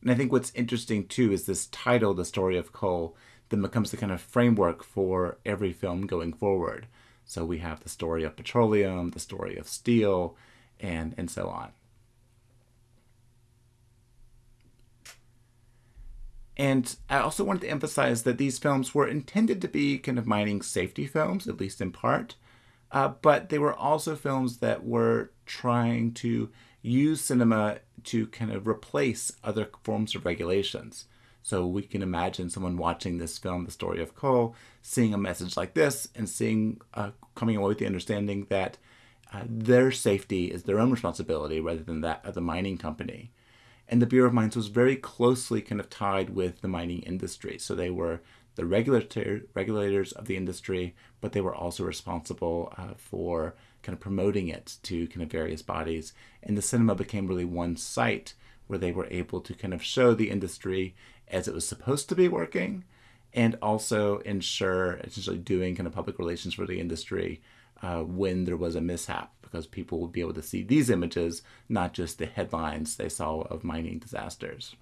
And I think what's interesting too is this title, The Story of Coal, then becomes the kind of framework for every film going forward. So we have the story of petroleum, the story of steel, and, and so on. And I also wanted to emphasize that these films were intended to be kind of mining safety films, at least in part. uh, but they were also films that were trying to use cinema to kind of replace other forms of regulations. So we can imagine someone watching this film, The Story of Coal, seeing a message like this and seeing, uh, coming away with the understanding that uh, their safety is their own responsibility rather than that of the mining company. And the Bureau of Mines was very closely kind of tied with the mining industry. So they were the regulator, regulators of the industry, but they were also responsible uh, for kind of promoting it to kind of various bodies. And the cinema became really one site where they were able to kind of show the industry as it was supposed to be working and also ensure essentially doing kind of public relations for the industry uh, when there was a mishap because people would be able to see these images, not just the headlines they saw of mining disasters.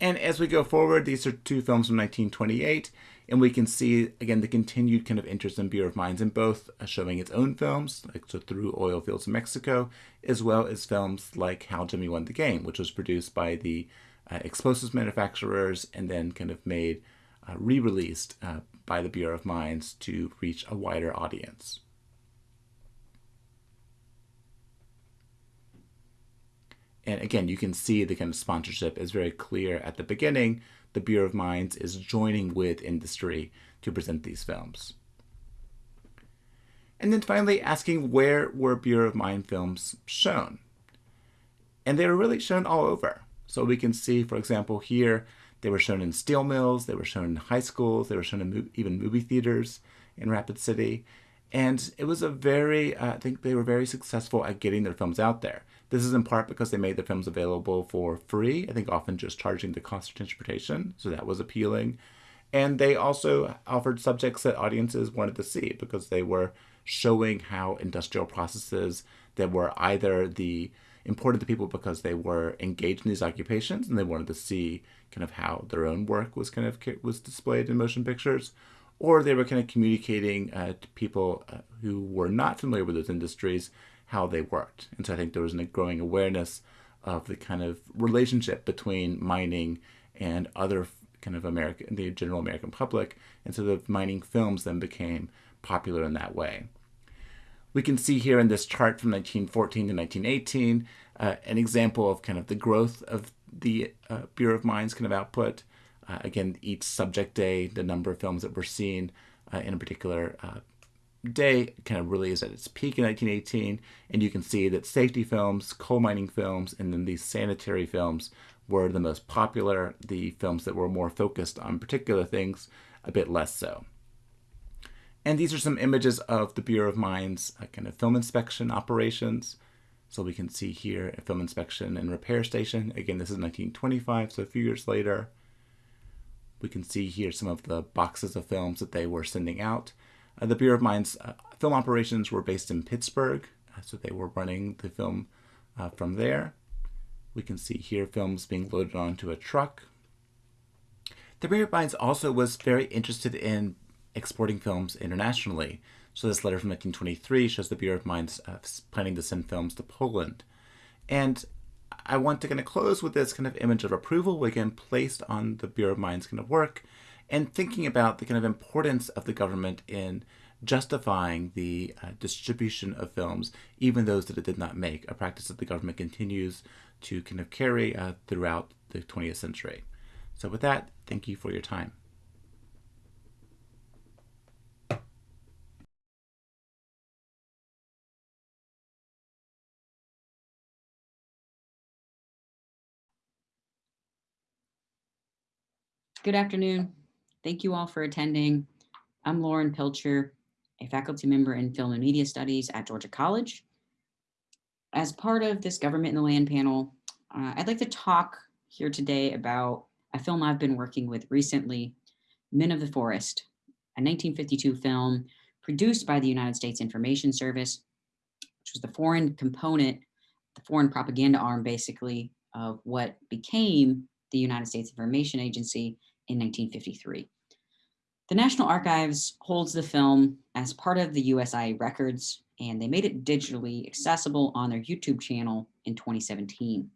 And as we go forward, these are two films from 1928, and we can see, again, the continued kind of interest in Bureau of Mines in both uh, showing its own films, like so through oil fields in Mexico, as well as films like How Jimmy Won the Game, which was produced by the uh, explosives manufacturers and then kind of made uh, re-released uh, by the Bureau of Mines to reach a wider audience. And again, you can see the kind of sponsorship is very clear at the beginning. The Bureau of Mines is joining with industry to present these films. And then finally asking where were Bureau of Mine films shown? And they were really shown all over. So we can see, for example, here, they were shown in steel mills, they were shown in high schools, they were shown in even movie theaters in Rapid City. And it was a very, uh, I think they were very successful at getting their films out there. This is in part because they made the films available for free, I think often just charging the cost of transportation, so that was appealing. And they also offered subjects that audiences wanted to see because they were showing how industrial processes that were either the important to people because they were engaged in these occupations and they wanted to see kind of how their own work was kind of was displayed in motion pictures, or they were kind of communicating uh, to people uh, who were not familiar with those industries how they worked. And so I think there was a growing awareness of the kind of relationship between mining and other kind of American, the general American public. And so the mining films then became popular in that way. We can see here in this chart from 1914 to 1918 uh, an example of kind of the growth of the uh, Bureau of Mines kind of output. Uh, again, each subject day, the number of films that were seen uh, in a particular uh, day kind of really is at its peak in 1918. And you can see that safety films, coal mining films, and then these sanitary films were the most popular. The films that were more focused on particular things, a bit less so. And these are some images of the Bureau of Mines uh, kind of film inspection operations. So we can see here a film inspection and repair station. Again, this is 1925, so a few years later. We can see here some of the boxes of films that they were sending out. Uh, the Bureau of Mines uh, film operations were based in Pittsburgh, uh, so they were running the film uh, from there. We can see here films being loaded onto a truck. The Bureau of Mines also was very interested in exporting films internationally. So this letter from 1923 shows the Bureau of Mines uh, planning to send films to Poland. And I want to kind of close with this kind of image of approval, again, placed on the Bureau of Mines kind of work, and thinking about the kind of importance of the government in justifying the uh, distribution of films, even those that it did not make, a practice that the government continues to kind of carry uh, throughout the 20th century. So with that, thank you for your time. Good afternoon. Thank you all for attending. I'm Lauren Pilcher, a faculty member in Film and Media Studies at Georgia College. As part of this Government in the Land panel, uh, I'd like to talk here today about a film I've been working with recently, Men of the Forest, a 1952 film produced by the United States Information Service, which was the foreign component, the foreign propaganda arm, basically, of what became the United States Information Agency in 1953. The National Archives holds the film as part of the USI records, and they made it digitally accessible on their YouTube channel in 2017.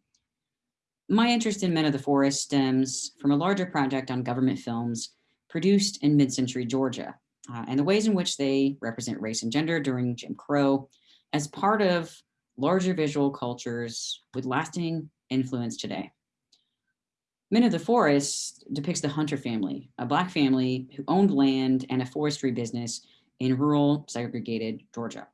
My interest in Men of the Forest stems from a larger project on government films produced in mid-century Georgia. uh, and the ways in which they represent race and gender during Jim Crow as part of larger visual cultures with lasting influence today. Men of the Forest depicts the Hunter family, a Black family who owned land and a forestry business in rural segregated Georgia.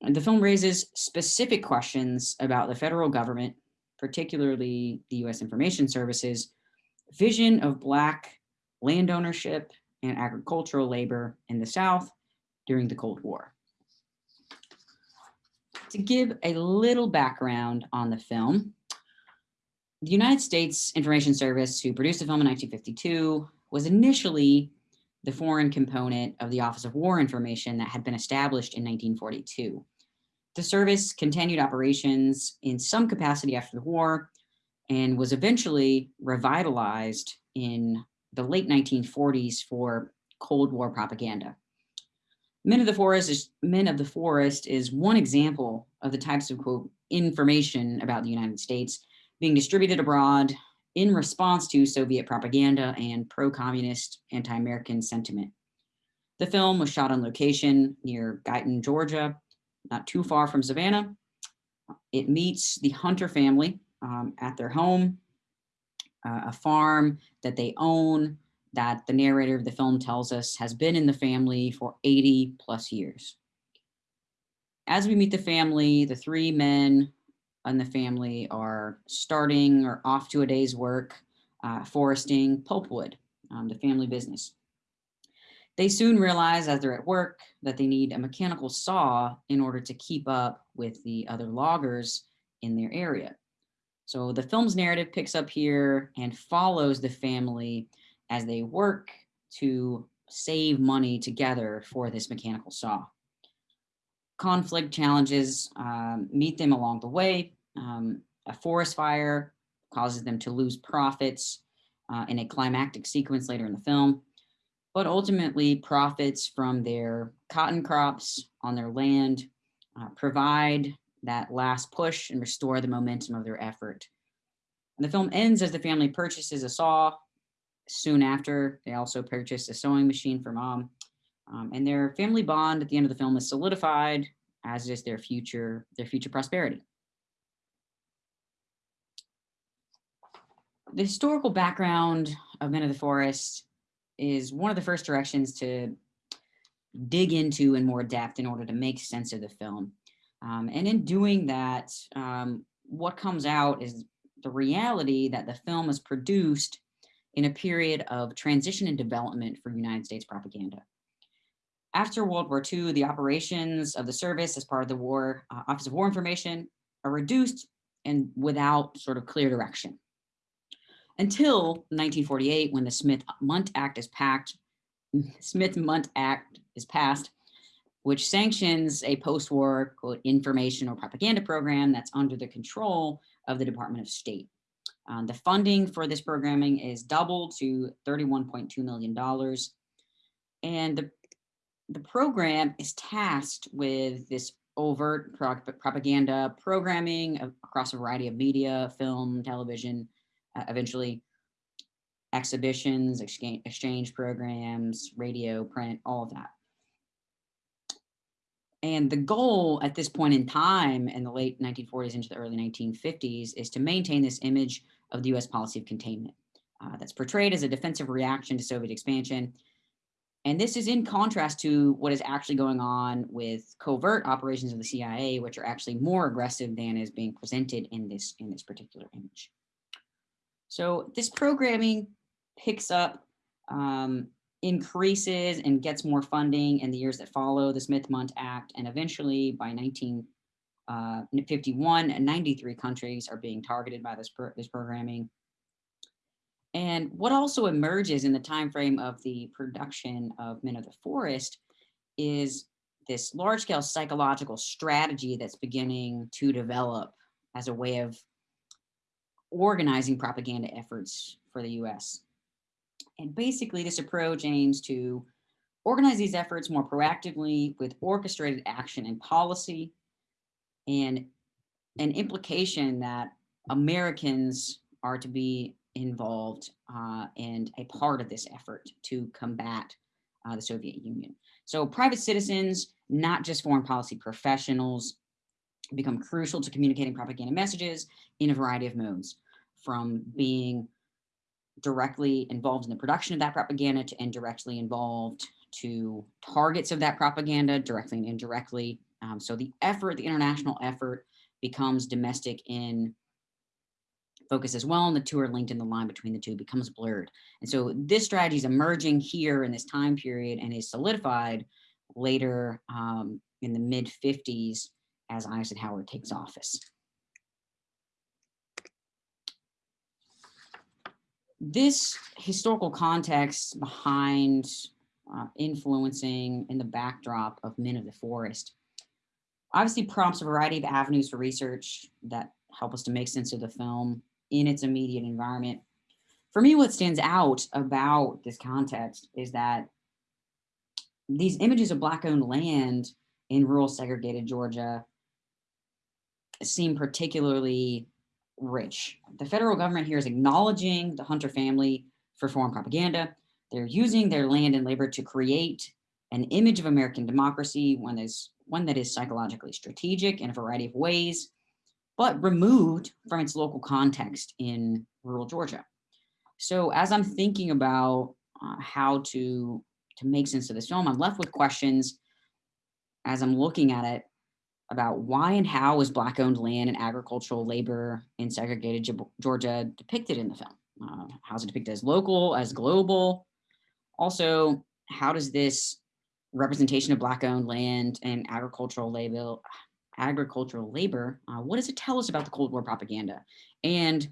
And the film raises specific questions about the federal government, particularly the US Information Services, vision of Black land ownership and agricultural labor in the South during the Cold War. To give a little background on the film, the United States Information Service, who produced the film in 1952, was initially the foreign component of the Office of War Information that had been established in 1942. The service continued operations in some capacity after the war and was eventually revitalized in the late 1940s for Cold War propaganda. Men of the Forest is, Men of the Forest is one example of the types of quote information about the United States being distributed abroad in response to Soviet propaganda and pro-communist anti-American sentiment. The film was shot on location near Guyton, Georgia, not too far from Savannah. It meets the Hunter family um, at their home, uh, a farm that they own that the narrator of the film tells us has been in the family for 80 plus years. As we meet the family, the three men and the family are starting or off to a day's work uh, foresting pulpwood, um, the family business. They soon realize as they're at work that they need a mechanical saw in order to keep up with the other loggers in their area. So the film's narrative picks up here and follows the family as they work to save money together for this mechanical saw. Conflict challenges um, meet them along the way, um, a forest fire causes them to lose profits uh, in a climactic sequence later in the film, but ultimately profits from their cotton crops on their land uh, provide that last push and restore the momentum of their effort. And the film ends as the family purchases a saw. Soon after, they also purchase a sewing machine for mom. Um, and their family bond at the end of the film is solidified, as is their future, their future prosperity. The historical background of Men of the Forest is one of the first directions to dig into in more depth in order to make sense of the film. Um, and in doing that, um, what comes out is the reality that the film was produced in a period of transition and development for United States propaganda. After World War II, the operations of the service as part of the War uh, Office of War Information are reduced and without sort of clear direction until 1948 when the Smith-Mundt Act is packed, Smith-Mundt Act is passed, which sanctions a post-war information or propaganda program that's under the control of the Department of State. Um, the funding for this programming is doubled to $31.2 million. And the, the program is tasked with this overt pro propaganda programming across a variety of media, film, television, eventually exhibitions, exchange, exchange programs, radio, print, all of that. And the goal at this point in time in the late 1940s into the early 1950s is to maintain this image of the US policy of containment uh, that's portrayed as a defensive reaction to Soviet expansion. And this is in contrast to what is actually going on with covert operations of the CIA, which are actually more aggressive than is being presented in this, in this particular image. So this programming picks up, um, increases and gets more funding in the years that follow the Smith-Mundt Act. And eventually by 1951, uh, 93 countries are being targeted by this, pro this programming. And what also emerges in the time frame of the production of Men of the Forest is this large-scale psychological strategy that's beginning to develop as a way of organizing propaganda efforts for the US. And basically this approach aims to organize these efforts more proactively with orchestrated action and policy and an implication that Americans are to be involved uh, and a part of this effort to combat uh, the Soviet Union. So private citizens, not just foreign policy professionals, become crucial to communicating propaganda messages in a variety of modes, from being directly involved in the production of that propaganda to indirectly involved to targets of that propaganda directly and indirectly. Um, so the effort, the international effort becomes domestic in focus as well, and the two are linked in the line between the two becomes blurred. And so this strategy is emerging here in this time period and is solidified later um, in the mid 50s as Eisenhower takes office. This historical context behind uh, influencing in the backdrop of Men of the Forest obviously prompts a variety of avenues for research that help us to make sense of the film in its immediate environment. For me, what stands out about this context is that these images of Black owned land in rural segregated Georgia seem particularly rich. The federal government here is acknowledging the Hunter family for foreign propaganda. They're using their land and labor to create an image of American democracy, one that is, one that is psychologically strategic in a variety of ways, but removed from its local context in rural Georgia. So as I'm thinking about uh, how to, to make sense of this film, I'm left with questions as I'm looking at it about why and how was black owned land and agricultural labor in segregated Georgia depicted in the film? Uh, how's it depicted as local, as global? Also, how does this representation of black owned land and agricultural labor agricultural labor, uh, what does it tell us about the Cold War propaganda and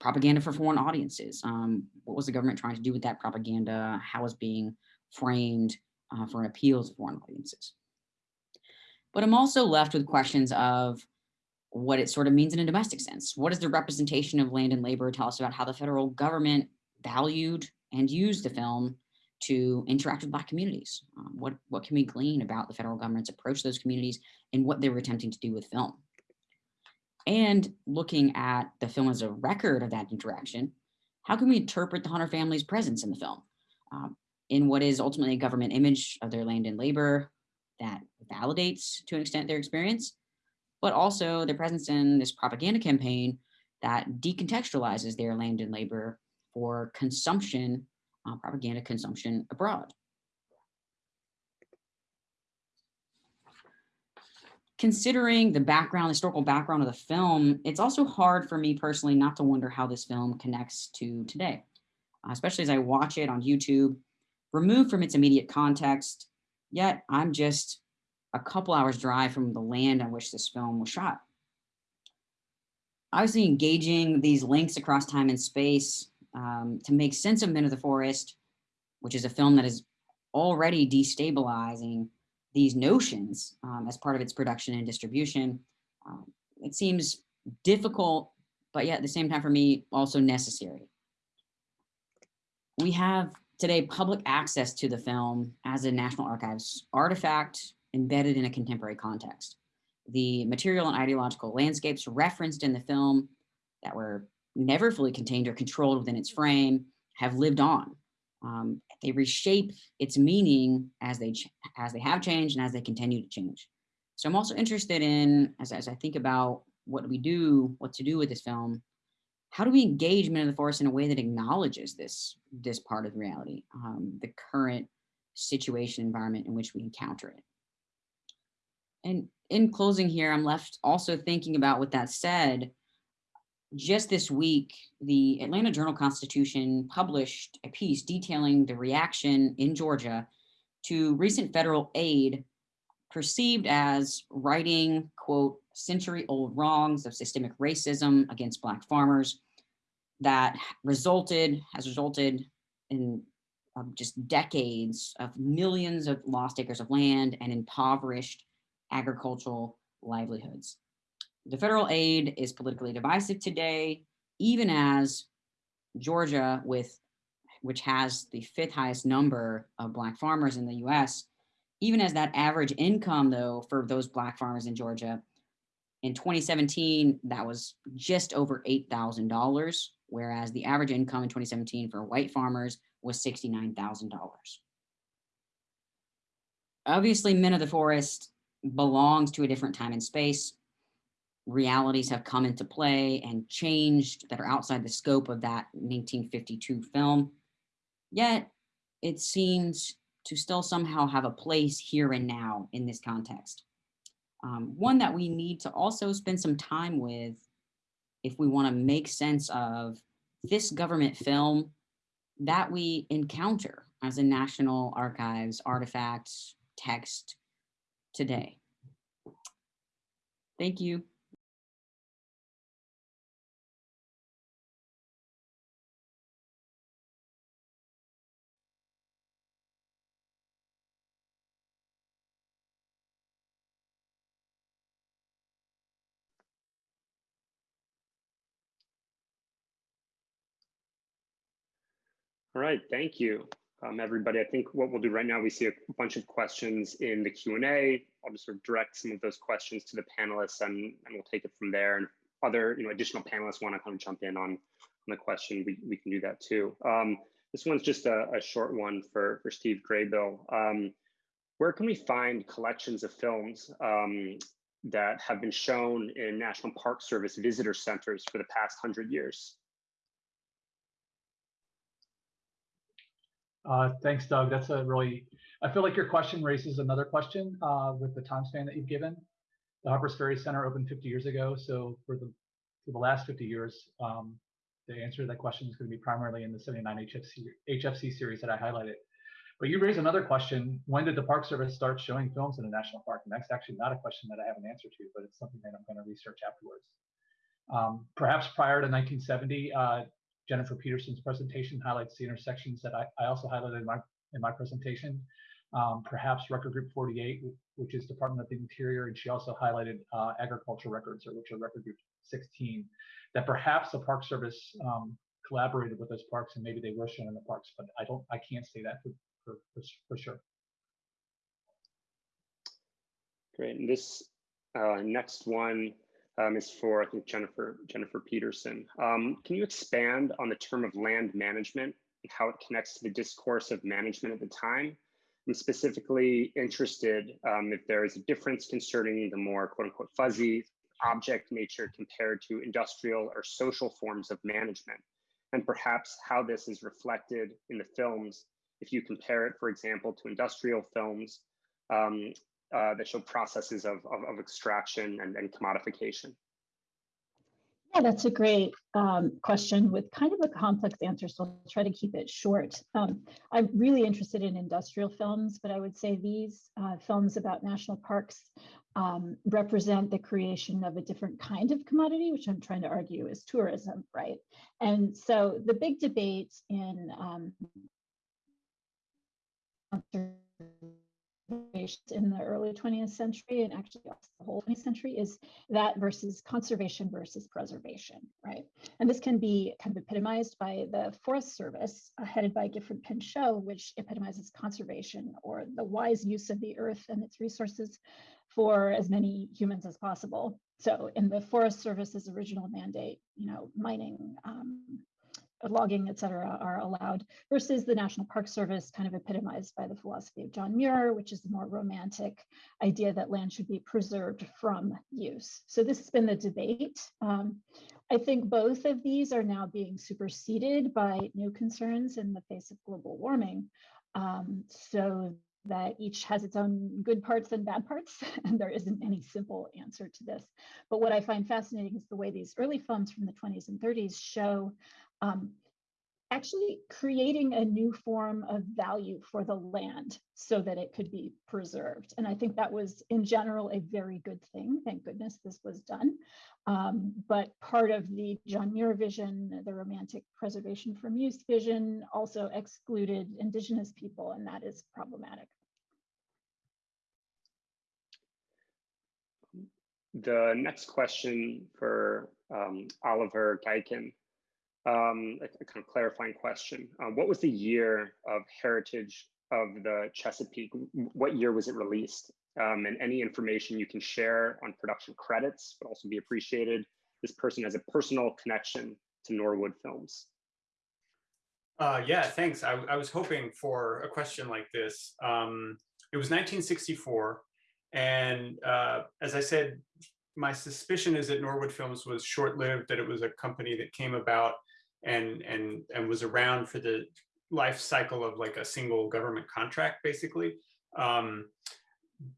propaganda for foreign audiences? Um, what was the government trying to do with that propaganda? How was being framed uh, for an appeal to foreign audiences? But I'm also left with questions of what it sort of means in a domestic sense. What does the representation of land and labor tell us about how the federal government valued and used the film to interact with Black communities? Um, what, what can we glean about the federal government's approach to those communities and what they were attempting to do with film? And looking at the film as a record of that interaction, how can we interpret the Hunter family's presence in the film? Um, in what is ultimately a government image of their land and labor, that validates to an extent their experience, but also their presence in this propaganda campaign that decontextualizes their land and labor for consumption, uh, propaganda consumption abroad. Considering the background, historical background of the film, it's also hard for me personally not to wonder how this film connects to today, especially as I watch it on YouTube, removed from its immediate context, Yet I'm just a couple hours drive from the land on which this film was shot. Obviously engaging these links across time and space um, to make sense of Men of the Forest, which is a film that is already destabilizing these notions um, as part of its production and distribution. Um, it seems difficult, but yet at the same time for me, also necessary. We have today public access to the film as a National Archives artifact embedded in a contemporary context. The material and ideological landscapes referenced in the film that were never fully contained or controlled within its frame have lived on. Um, they reshape its meaning as they as they have changed and as they continue to change. So I'm also interested in, as, as I think about what we do, what to do with this film, how do we engage men of the forest in a way that acknowledges this this part of reality, um, the current situation environment in which we encounter it? And in closing here, I'm left also thinking about what that said, just this week, the Atlanta Journal-Constitution published a piece detailing the reaction in Georgia to recent federal aid perceived as righting, quote, century old wrongs of systemic racism against Black farmers that resulted, has resulted in um, just decades of millions of lost acres of land and impoverished agricultural livelihoods. The federal aid is politically divisive today, even as Georgia, with which has the fifth highest number of Black farmers in the US, even as that average income, though, for those Black farmers in Georgia, in 2017, that was just over $8,000 whereas the average income in 2017 for white farmers was $69,000. obviously Men of the Forest belongs to a different time and space. Realities have come into play and changed that are outside the scope of that 1952 film. Yet it seems to still somehow have a place here and now in this context. Um, one that we need to also spend some time with if we want to make sense of this government film that we encounter as a National Archives artifact text today. Thank you. All right, thank you, um, everybody. I think what we'll do right now, we see a bunch of questions in the Q&A. I'll just sort of direct some of those questions to the panelists and, and we'll take it from there. And other you know, additional panelists want to kind of jump in on, on the question, we, we can do that too. Um, this one's just a, a, short one for, for Steve Graybill. Um, where can we find collections of films um, that have been shown in National Park Service visitor centers for the past 100 years? Uh, thanks, Doug. That's a really, I feel like your question raises another question uh, with the time span that you've given. The Harpers Ferry Center opened 50 years ago. So for the, for the last 50 years, um, the answer to that question is going to be primarily in the 79 HFC, HFC series that I highlighted. But you raise another question. When did the Park Service start showing films in a national park? And that's actually not a question that I have an answer to, but it's something that I'm going to research afterwards. Um, perhaps prior to 1970, uh, Jennifer Peterson's presentation highlights the intersections that I, I also highlighted in my, in my presentation. Um, perhaps Record Group 48, which is Department of the Interior, and she also highlighted uh, agriculture records, or which are Record Group 16, that perhaps the Park Service um, collaborated with those parks and maybe they were shown in the parks, but I don't, I can't say that for, for, for, for sure. Great, and this uh, next one um, is for, I think, Jennifer, Jennifer Peterson. Um, can you expand on the term of land management and how it connects to the discourse of management at the time? I'm specifically interested um, if there is a difference concerning the more quote unquote fuzzy object nature compared to industrial or social forms of management, and perhaps how this is reflected in the films if you compare it, for example, to industrial films um, uh, that show processes of, of, of extraction and, and, commodification? Yeah, that's a great um, question with kind of a complex answer, so I'll try to keep it short. Um, I'm really interested in industrial films, but I would say these uh, films about national parks um, represent the creation of a different kind of commodity, which I'm trying to argue is tourism, right? And so the big debate in um, in the early 20th century and actually the whole 20th century is that versus conservation versus preservation, right? And this can be kind of epitomized by the Forest Service uh, headed by Gifford Pinchot, which epitomizes conservation or the wise use of the earth and its resources for as many humans as possible. So in the Forest Service's original mandate, you know, mining, um, logging, et cetera, are allowed versus the National Park Service kind of epitomized by the philosophy of John Muir, which is the more romantic idea that land should be preserved from use. So this has been the debate. Um, I think both of these are now being superseded by new concerns in the face of global warming. Um, so that each has its own good parts and bad parts, [laughs] and there isn't any simple answer to this. But what I find fascinating is the way these early films from the 20s and 30s show um, actually creating a new form of value for the land so that it could be preserved. And I think that was in general a very good thing. Thank goodness this was done. Um, but part of the John Muir vision, the romantic preservation from use vision also excluded indigenous people and that is problematic. The next question for um, Oliver Gaycken um, a, a, kind of clarifying question. Uh, what was the year of heritage of the Chesapeake? What year was it released? Um, and any information you can share on production credits would also be appreciated. This person has a personal connection to Norwood Films. Uh, yeah, thanks. I, I, was hoping for a question like this. Um, it was 1964. And uh, as I said, my suspicion is that Norwood Films was short-lived, that it was a company that came about and, and, and was around for the life cycle of like a single government contract, basically. Um,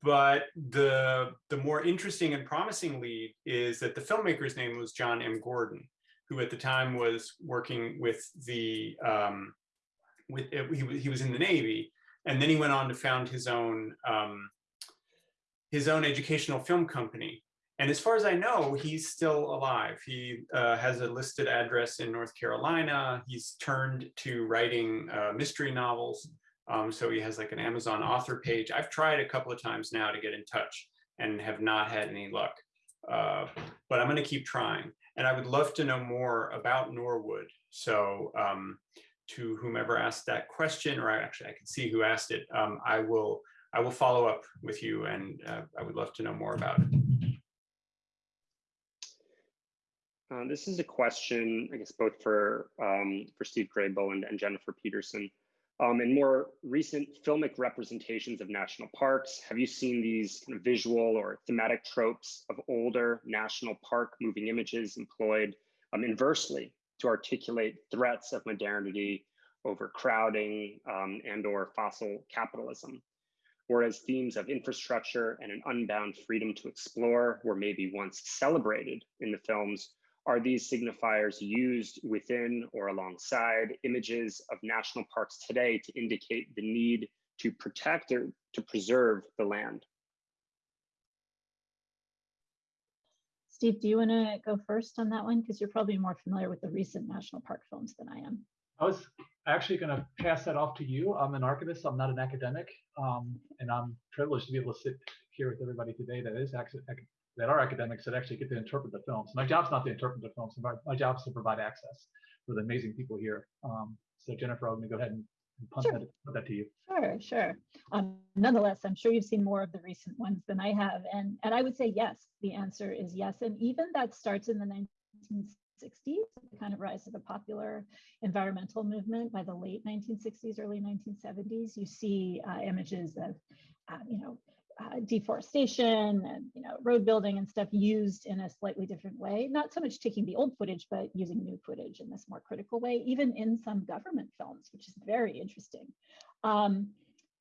but the the more interesting and promising lead is that the filmmaker's name was John M. Gordon, who at the time was working with the um, with he, he was in the Navy, and then he went on to found his own um, his own educational film company. And as far as I know, he's still alive. He uh, has a listed address in North Carolina. He's turned to writing uh, mystery novels. Um, so he has like an Amazon author page. I've tried a couple of times now to get in touch and have not had any luck. Uh, but I'm going to keep trying. And I would love to know more about Norwood. So um, to whomever asked that question, or I, actually I can see who asked it, um, I will I will follow up with you and uh, I would love to know more about it. Uh, this is a question, I guess, both for um, for Steve Graybill and, and Jennifer Peterson. Um, in more recent filmic representations of national parks, have you seen these kind of visual or thematic tropes of older national park moving images employed um, inversely to articulate threats of modernity, overcrowding, um, and or fossil capitalism? Whereas themes of infrastructure and an unbound freedom to explore were maybe once celebrated in the films, are these signifiers used within or alongside images of national parks today to indicate the need to protect or to preserve the land? Steve, do you want to go first on that one? Because you're probably more familiar with the recent national park films than I am. I was actually going to pass that off to you. I'm an archivist. I'm not an academic, um, and I'm privileged to be able to sit here with everybody today that is that are academics that actually get to interpret the films. My job's not to interpret the films. My, my job is to provide access for the amazing people here. Um, so Jennifer, I'm going to go ahead and, and sure. that, put that to you. Sure, sure. Um, nonetheless, I'm sure you've seen more of the recent ones than I have, and and I would say yes. The answer is yes, and even that starts in the 1960s, the kind of rise of the popular environmental movement by the late 1960s, early 1970s. You see uh, images of, uh, you know, uh, deforestation and you know road building and stuff used in a slightly different way not so much taking the old footage but using new footage in this more critical way even in some government films which is very interesting. Um,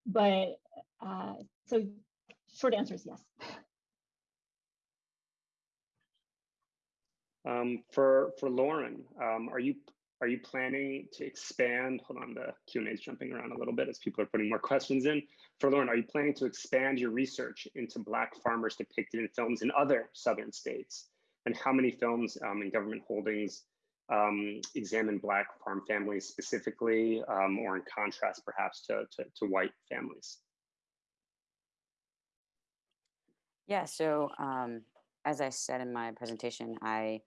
but uh, so short answer is yes. Um, for for lauren um, are you are you planning to expand? Hold on, the Q&A is jumping around a little bit as people are putting more questions in. For Lauren, are you planning to expand your research into Black farmers depicted in films in other Southern states? And how many films um, in government holdings um, examine Black farm families specifically, um, or in contrast perhaps to, to, to white families? Yeah, so um, as I said in my presentation, I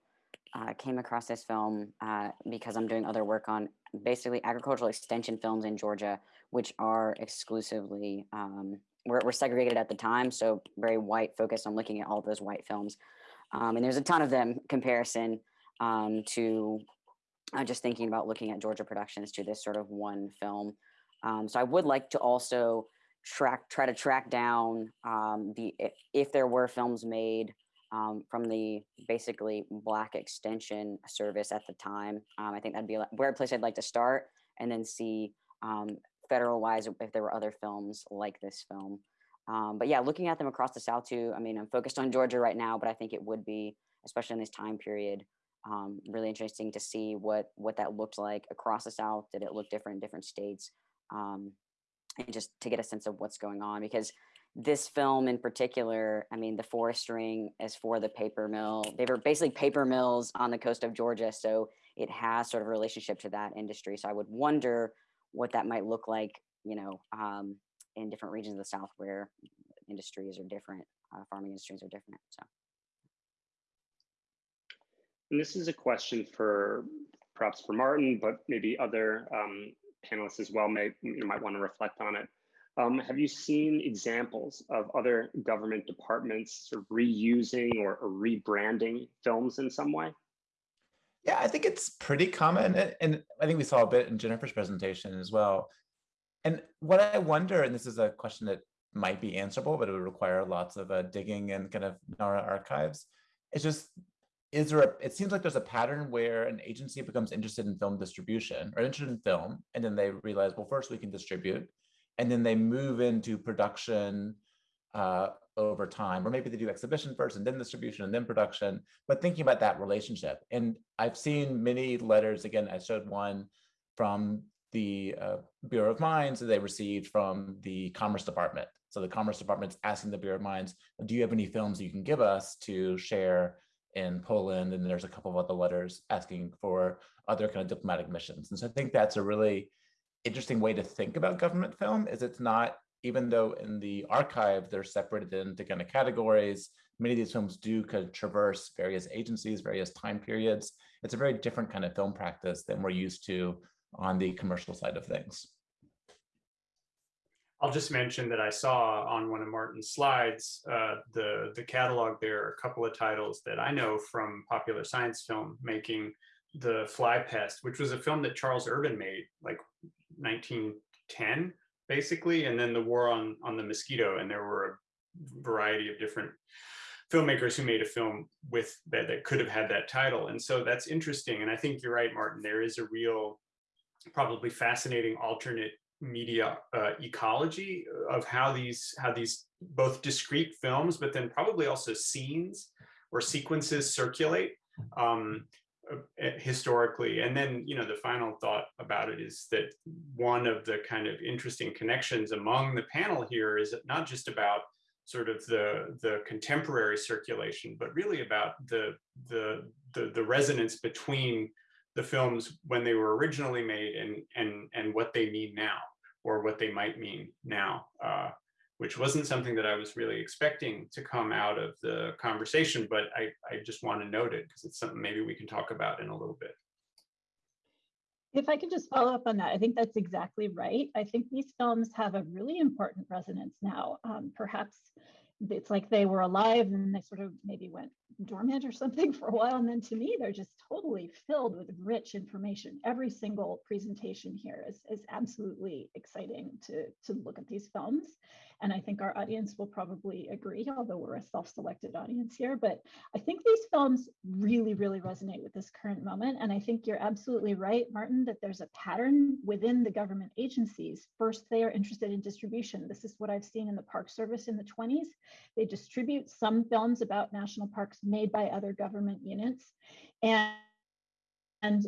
uh, came across this film uh, because I'm doing other work on basically agricultural extension films in Georgia, which are exclusively, um, segregated at the time. So very white focused on looking at all those white films. Um, and there's a ton of them comparison um, to uh, just thinking about looking at Georgia productions to this sort of one film. Um, so I would like to also track, try to track down um, the, if there were films made um, from the basically black extension service at the time. Um, I think that'd be a where place I'd like to start and then see um, federal wise if there were other films like this film. Um, but yeah, looking at them across the South too, I mean, I'm focused on Georgia right now, but I think it would be, especially in this time period, um, really interesting to see what what that looked like across the South. Did it look different in different states? Um, and just to get a sense of what's going on because this film in particular, I mean, the forest ring is for the paper mill. They were basically paper mills on the coast of Georgia. So it has sort of a relationship to that industry. So I would wonder what that might look like, you know, um, in different regions of the South where industries are different, uh, farming industries are different. So. And this is a question for perhaps for Martin, but maybe other um, panelists as well may you might want to reflect on it. Um, have you seen examples of other government departments sort of reusing or, or, rebranding films in some way? Yeah, I think it's pretty common. And, I think we saw a bit in Jennifer's presentation as well. And what I wonder, and this is a question that might be answerable, but it would require lots of uh, digging and kind of NARA archives. It's just, is there a, it seems like there's a pattern where an agency becomes interested in film distribution or interested in film, and then they realize, well, first we can distribute, and then they move into production uh, over time, or maybe they do exhibition first and then distribution and then production, but thinking about that relationship. And I've seen many letters, again, I showed one from the uh, Bureau of Mines that they received from the Commerce Department. So the Commerce Department's asking the Bureau of Mines, do you have any films you can give us to share in Poland? And there's a couple of other letters asking for other kind of diplomatic missions. And so I think that's a really interesting way to think about government film is it's not, even though in the archive, they're separated into kind of categories, many of these films do kind of traverse various agencies, various time periods. It's a very different kind of film practice than we're used to on the commercial side of things. I'll just mention that I saw on one of Martin's slides, uh, the, the catalog there, are a couple of titles that I know from popular science film making, The Fly Pest, which was a film that Charles Urban made like 1910, basically, and then the War on, on the Mosquito, and there were a variety of different filmmakers who made a film with that, that could have had that title. And so that's interesting. And I think you're right, Martin, there is a real probably fascinating alternate media uh, ecology of how these how these both discrete films, but then probably also scenes or sequences circulate um, historically. And then, you know, the final thought about it is that one of the kind of interesting connections among the panel here is not just about sort of the the contemporary circulation, but really about the the the, the resonance between the films when they were originally made and and and what they mean now or what they might mean now uh, which wasn't something that I was really expecting to come out of the conversation, but I, I just want to note it because it's something maybe we can talk about in a little bit. If I could just follow up on that, I think that's exactly right. I think these films have a really important resonance now. Um, perhaps it's like they were alive and they sort of maybe went dormant or something [laughs] for a while. And then to me, they're just totally filled with rich information. Every single presentation here is, is absolutely exciting to, to look at these films. And I think our audience will probably agree, although we're a self-selected audience here, but I think these films really, really resonate with this current moment. And I think you're absolutely right, Martin, that there's a pattern within the government agencies. First, they are interested in distribution. This is what I've seen in the Park Service in the 20s. They distribute some films about national parks made by other government units. And and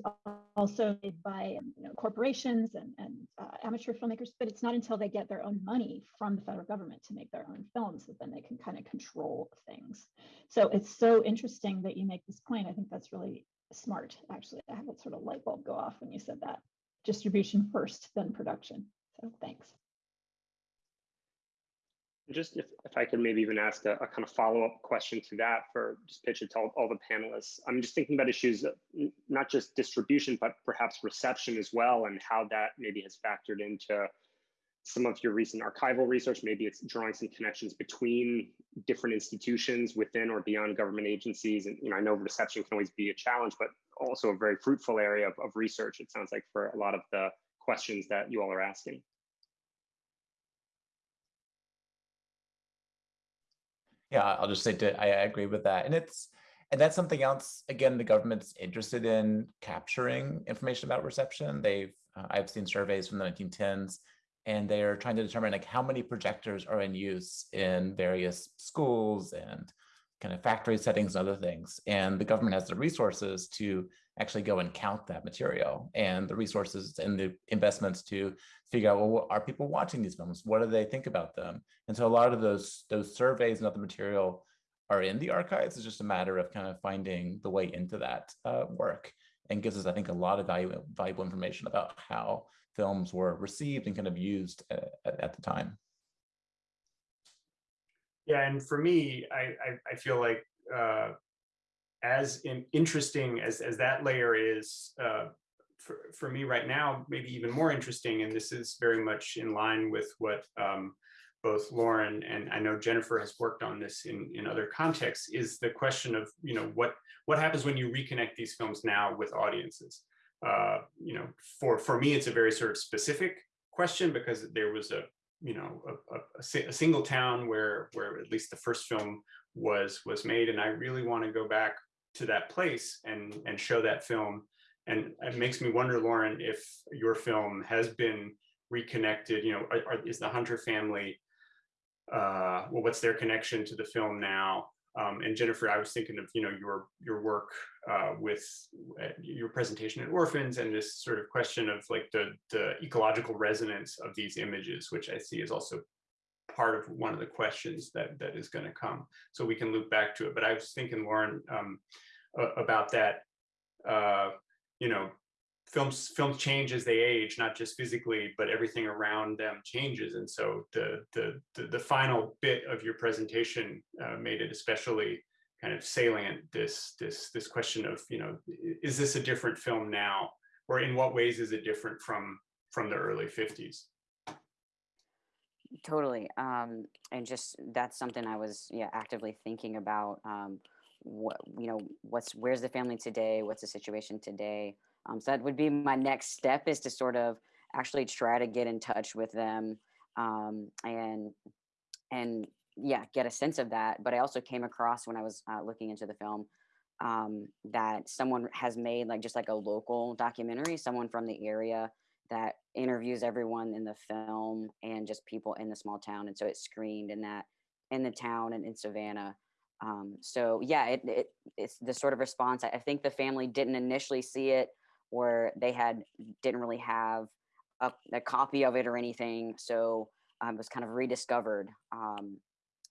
also made by you know, corporations and, and uh, amateur filmmakers, but it's not until they get their own money from the federal government to make their own films that then they can kind of control things. So it's so interesting that you make this point. I think that's really smart, actually. I have a sort of light bulb go off when you said that. Distribution first, then production. So thanks. Just if, if I could maybe even ask a, a kind of follow-up question to that for just pitch it to all, all, the panelists. I'm just thinking about issues, not just distribution, but perhaps reception as well, and how that maybe has factored into some of your recent archival research. Maybe it's drawing some connections between different institutions within or beyond government agencies. And you know, I know reception can always be a challenge, but also a very fruitful area of, of research, it sounds like, for a lot of the questions that you all are asking. Yeah, I'll just say I agree with that. And it's and that's something else, again, the government's interested in capturing information about reception. They've, uh, I've seen surveys from the 1910s, and they're trying to determine like how many projectors are in use in various schools and kind of factory settings and other things. And the government has the resources to actually go and count that material and the resources and the investments to figure out, well, are people watching these films? What do they think about them? And so a lot of those, those surveys and other material are in the archives. It's just a matter of kind of finding the way into that uh, work and gives us, I think, a lot of valuable, valuable information about how films were received and kind of used uh, at, at the time. Yeah, and for me, I I, I feel like uh, as in interesting as as that layer is uh, for for me right now, maybe even more interesting, and this is very much in line with what um, both Lauren and I know Jennifer has worked on this in in other contexts. Is the question of you know what what happens when you reconnect these films now with audiences? Uh, you know, for for me, it's a very sort of specific question because there was a you know a, a, a, single town where where at least the first film was was made and i really want to go back to that place and and show that film. And it makes me wonder lauren if your film has been reconnected you know are, are, is the hunter family uh well what's their connection to the film now? Um, and Jennifer, I was thinking of you know your your work uh, with uh, your presentation at Orphans and this sort of question of like the the ecological resonance of these images, which I see is also part of one of the questions that that is going to come. So we can loop back to it. But I was thinking, Lauren, um, about that. Uh, you know, films films change as they age not just physically but everything around them changes and so the the the, the final bit of your presentation uh, made it especially kind of salient this this this question of you know is this a different film now or in what ways is it different from from the early 50s totally um and just that's something i was yeah actively thinking about um what you know what's where's the family today what's the situation today um, so that would be my next step is to sort of actually try to get in touch with them um, and and yeah, get a sense of that. But I also came across when I was uh, looking into the film um, that someone has made like just like a local documentary, someone from the area that interviews everyone in the film and just people in the small town. And so it's screened in that in the town and in Savannah. Um, so yeah, it, it, it's the sort of response. I think the family didn't initially see it or they had didn't really have a, a copy of it or anything. So um, it was kind of rediscovered um,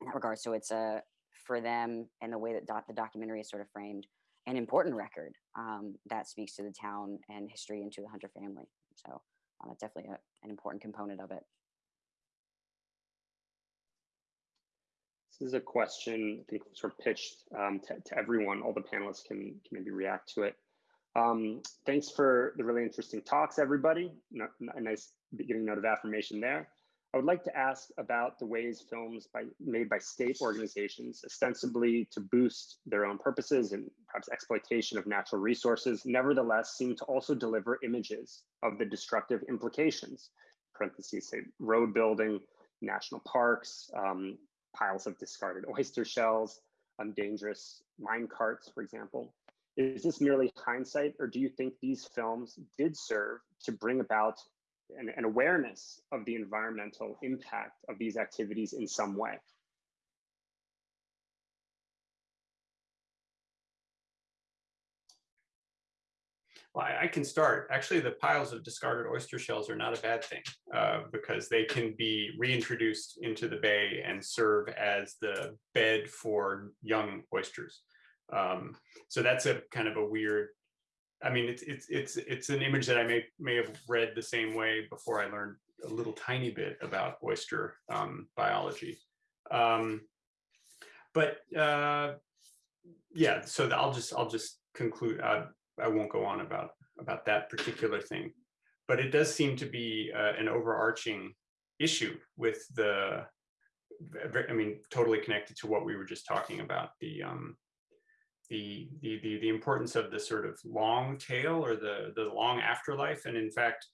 in that regard. So it's a for them and the way that the documentary is sort of framed, an important record um, that speaks to the town and history and to the Hunter family. So uh, that's definitely a, an important component of it. This is a question I think sort of pitched um, to, to, everyone. All the panelists can, can maybe react to it. Um, thanks for the really interesting talks, everybody. a nice beginning note of affirmation there. I would like to ask about the ways films by, made by state organizations, ostensibly to boost their own purposes and perhaps exploitation of natural resources, nevertheless seem to also deliver images of the destructive implications, parentheses say road building, national parks, um, piles of discarded oyster shells, um, dangerous mine carts, for example. Is this merely hindsight, or do you think these films did serve to bring about an, an awareness of the environmental impact of these activities in some way? Well, I, I, can start. Actually, the piles of discarded oyster shells are not a bad thing uh, because they can be reintroduced into the bay and serve as the bed for young oysters. Um, so that's a kind of a weird. I mean, it's it's it's it's an image that I may may have read the same way before I learned a little tiny bit about oyster um, biology. Um, but uh, yeah, so I'll just I'll just conclude. Uh, I won't go on about about that particular thing, but it does seem to be uh, an overarching issue with the. I mean, totally connected to what we were just talking about the um, the, the, the, the importance of the sort of long tail or the, the long afterlife. And in fact,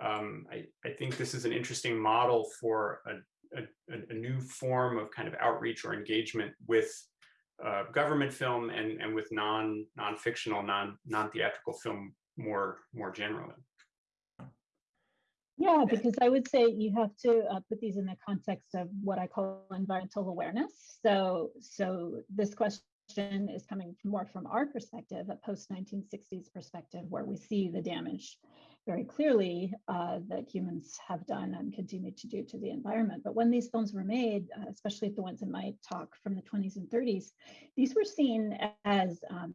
um, I, I think this is an interesting model for a, a, a new form of kind of outreach or engagement with uh, government film and, and with non non-fictional, non non-theatrical film more more generally. Yeah, because I would say you have to uh, put these in the context of what I call environmental awareness. So, so this question is coming more from our perspective, a post 1960s perspective, where we see the damage very clearly uh, that humans have done and continue to do to the environment. But when these films were made, uh, especially the ones in my talk from the 20s and 30s, these were seen as um,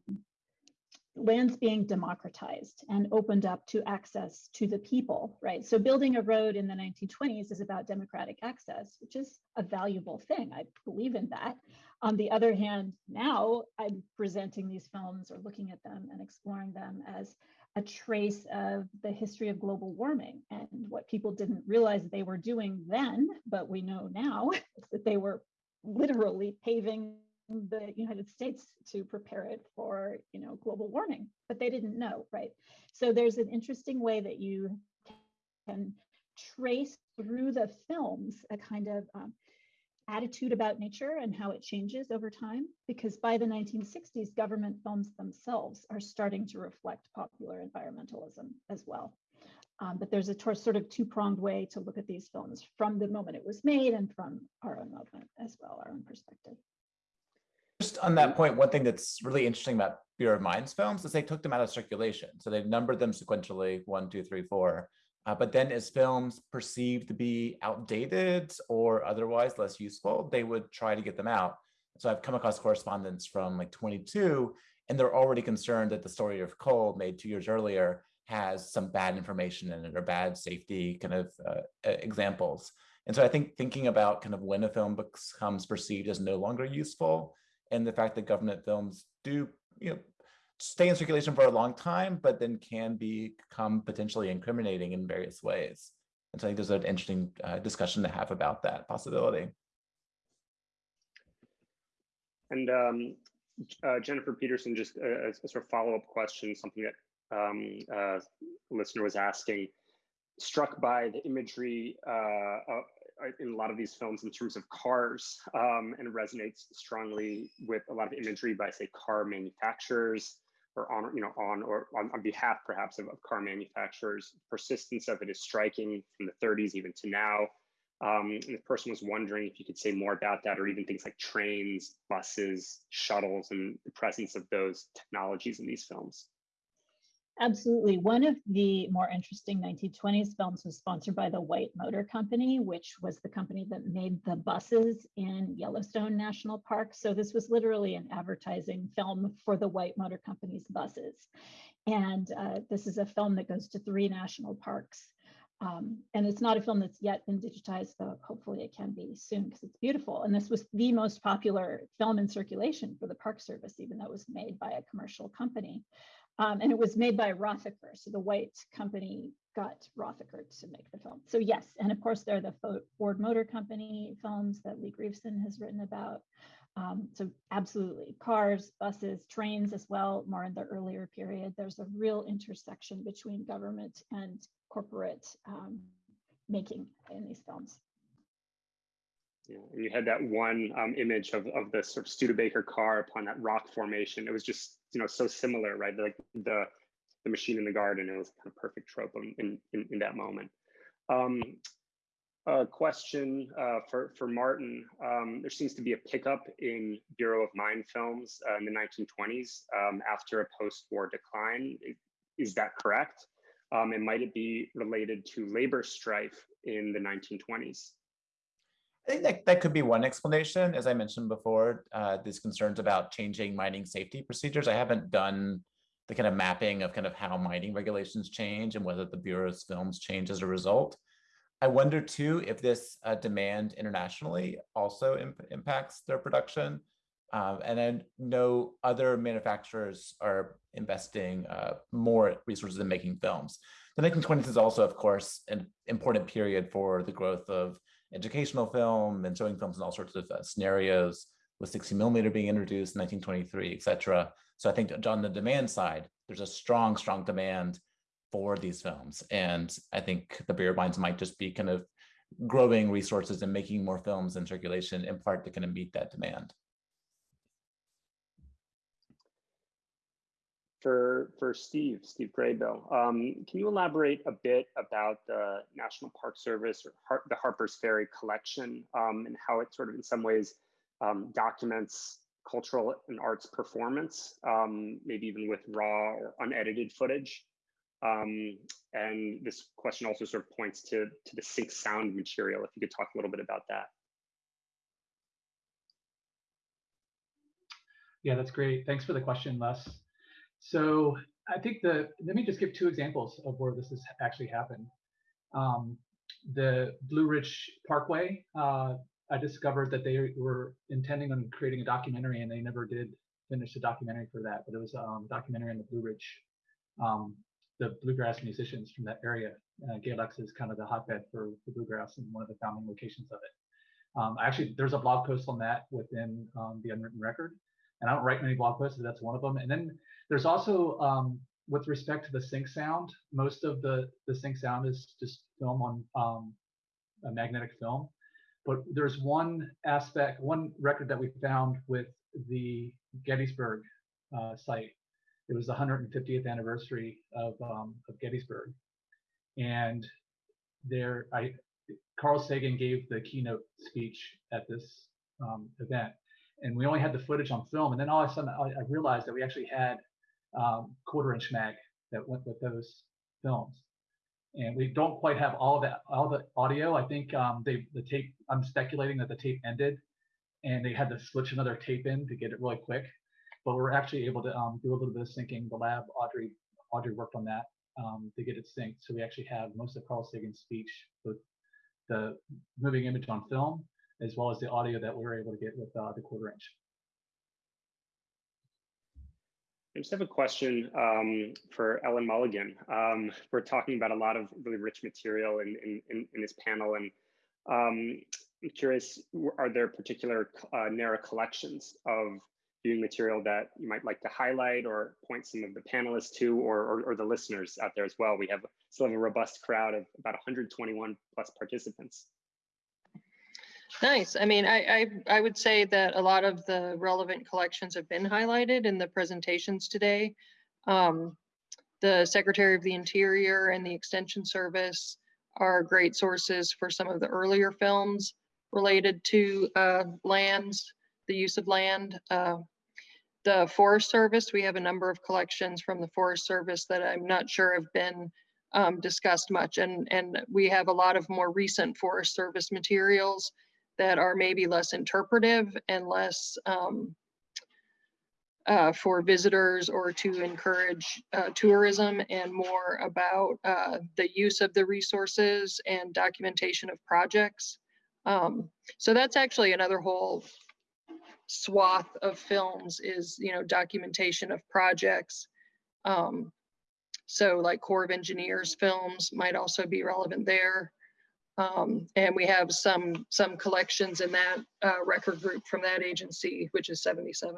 lands being democratized and opened up to access to the people, right? So building a road in the 1920s is about democratic access, which is a valuable thing. I believe in that. On the other hand, now I'm presenting these films or looking at them and exploring them as a trace of the history of global warming and what people didn't realize they were doing then, but we know now [laughs] that they were literally paving the United States to prepare it for, you know, global warming, but they didn't know, right? So there's an interesting way that you can trace through the films a kind of um, attitude about nature and how it changes over time because by the 1960s government films themselves are starting to reflect popular environmentalism as well. Um, but there's a sort of two-pronged way to look at these films from the moment it was made and from our own moment as well our own perspective. Just on that point one thing that's really interesting about bureau of mines films is they took them out of circulation. So they numbered them sequentially one two three four uh, but then as films perceived to be outdated or otherwise less useful, they would try to get them out. So I've come across correspondence from like 22, and they're already concerned that the story of coal made two years earlier has some bad information in it or bad safety kind of uh, examples. And so I think thinking about kind of when a film becomes perceived as no longer useful and the fact that government films do you know stay in circulation for a long time, but then can become potentially incriminating in various ways. And so I think there's an interesting uh, discussion to have about that possibility. And um, uh, Jennifer Peterson, just a, a sort of follow-up question, something that um, uh, a listener was asking, struck by the imagery uh, in a lot of these films in terms of cars um, and resonates strongly with a lot of imagery by say car manufacturers or on, you know, on or on, on behalf perhaps of, of, car manufacturers. Persistence of it is striking from the 30s even to now. Um, and the person was wondering if you could say more about that, or even things like trains, buses, shuttles, and the presence of those technologies in these films. Absolutely. One of the more interesting 1920s films was sponsored by the White Motor Company, which was the company that made the buses in Yellowstone National Park. So this was literally an advertising film for the White Motor Company's buses. And uh, this is a film that goes to three national parks. Um, and it's not a film that's yet been digitized, though hopefully it can be soon because it's beautiful. And this was the most popular film in circulation for the Park Service, even though it was made by a commercial company. Um, and it was made by Rothacker. So the white company got Rothacker to make the film. So yes, and of course there are the Ford Motor Company films that Lee Grieveson has written about. Um, so absolutely, cars, buses, trains as well, more in the earlier period. There's a real intersection between government and corporate um, making in these films. Yeah, and you had that one um, image of, of the sort of Studebaker car upon that rock formation. It was just, you know, so similar, right? Like the the machine in the garden. It was kind of perfect trope in in, in that moment. Um, a question uh, for for Martin. Um, there seems to be a pickup in Bureau of Mine films uh, in the 1920s um, after a post-war decline. Is that correct? Um, and might it be related to labor strife in the 1920s? I think that, that could be one explanation. As I mentioned before, uh, these concerns about changing mining safety procedures. I haven't done the kind of mapping of kind of how mining regulations change and whether the Bureau's films change as a result. I wonder too if this uh, demand internationally also imp impacts their production. Um, and I know other manufacturers are investing uh, more resources in making films. The 1920s is also, of course, an important period for the growth of educational film and showing films in all sorts of uh, scenarios with 60 millimeter being introduced in 1923, et cetera. So I think on the demand side, there's a strong, strong demand for these films. And I think the of Mines might just be kind of growing resources and making more films in circulation in part to kind of meet that demand. For for Steve, Steve Graybill. Um, can you elaborate a bit about the National Park Service or Har the Harper's Ferry collection um, and how it sort of in some ways um, documents cultural and arts performance, um, maybe even with raw or unedited footage? Um, and this question also sort of points to, to the sync sound material, if you could talk a little bit about that. Yeah, that's great. Thanks for the question, Les. So I think the, let me just give two examples of where this has actually happened. Um, the Blue Ridge Parkway, uh, I discovered that they were intending on creating a documentary and they never did finish the documentary for that, but it was um, a documentary on the Blue Ridge, um, the bluegrass musicians from that area. Uh, is kind of the hotbed for, for bluegrass and one of the founding locations of it. Um, actually, there's a blog post on that within um, the Unwritten Record, and I don't write many blog posts, but that's one of them. And then there's also um, with respect to the sync sound, most of the, the sync sound is just film on um, a magnetic film. But there's one aspect, one record that we found with the Gettysburg uh, site. It was the 150th anniversary of, um, of Gettysburg. And there, I, Carl Sagan gave the keynote speech at this um, event. And we only had the footage on film. And then all of a sudden, I, I realized that we actually had um, quarter inch mag that went with those films. And we don't quite have all that, all the audio. I think um, they, the tape, I'm speculating that the tape ended and they had to switch another tape in to get it really quick. But we're actually able to um, do a little bit of syncing. The lab, Audrey, Audrey worked on that um, to get it synced. So we actually have most of Carl Sagan's speech, both the moving image on film, as well as the audio that we were able to get with uh, the quarter inch. I just have a question um, for Ellen Mulligan. Um, we're talking about a lot of really rich material in, in, in, in this panel, and um, I'm curious, are there particular uh, NARA collections of viewing material that you might like to highlight or point some of the panelists to or, or, or the listeners out there as well? We have still have a robust crowd of about 121 plus participants. Nice. I mean, I, I, I would say that a lot of the relevant collections have been highlighted in the presentations today. Um, the Secretary of the Interior and the Extension Service are great sources for some of the earlier films related to uh, lands, the use of land. Uh, the Forest Service, we have a number of collections from the Forest Service that I'm not sure have been um, discussed much. And, and we have a lot of more recent Forest Service materials that are maybe less interpretive and less um, uh, for visitors or to encourage uh, tourism and more about uh, the use of the resources and documentation of projects. Um, so that's actually another whole swath of films is, you know, documentation of projects. Um, so like Corps of Engineers films might also be relevant there. Um, and we have some some collections in that uh, record group from that agency, which is 77,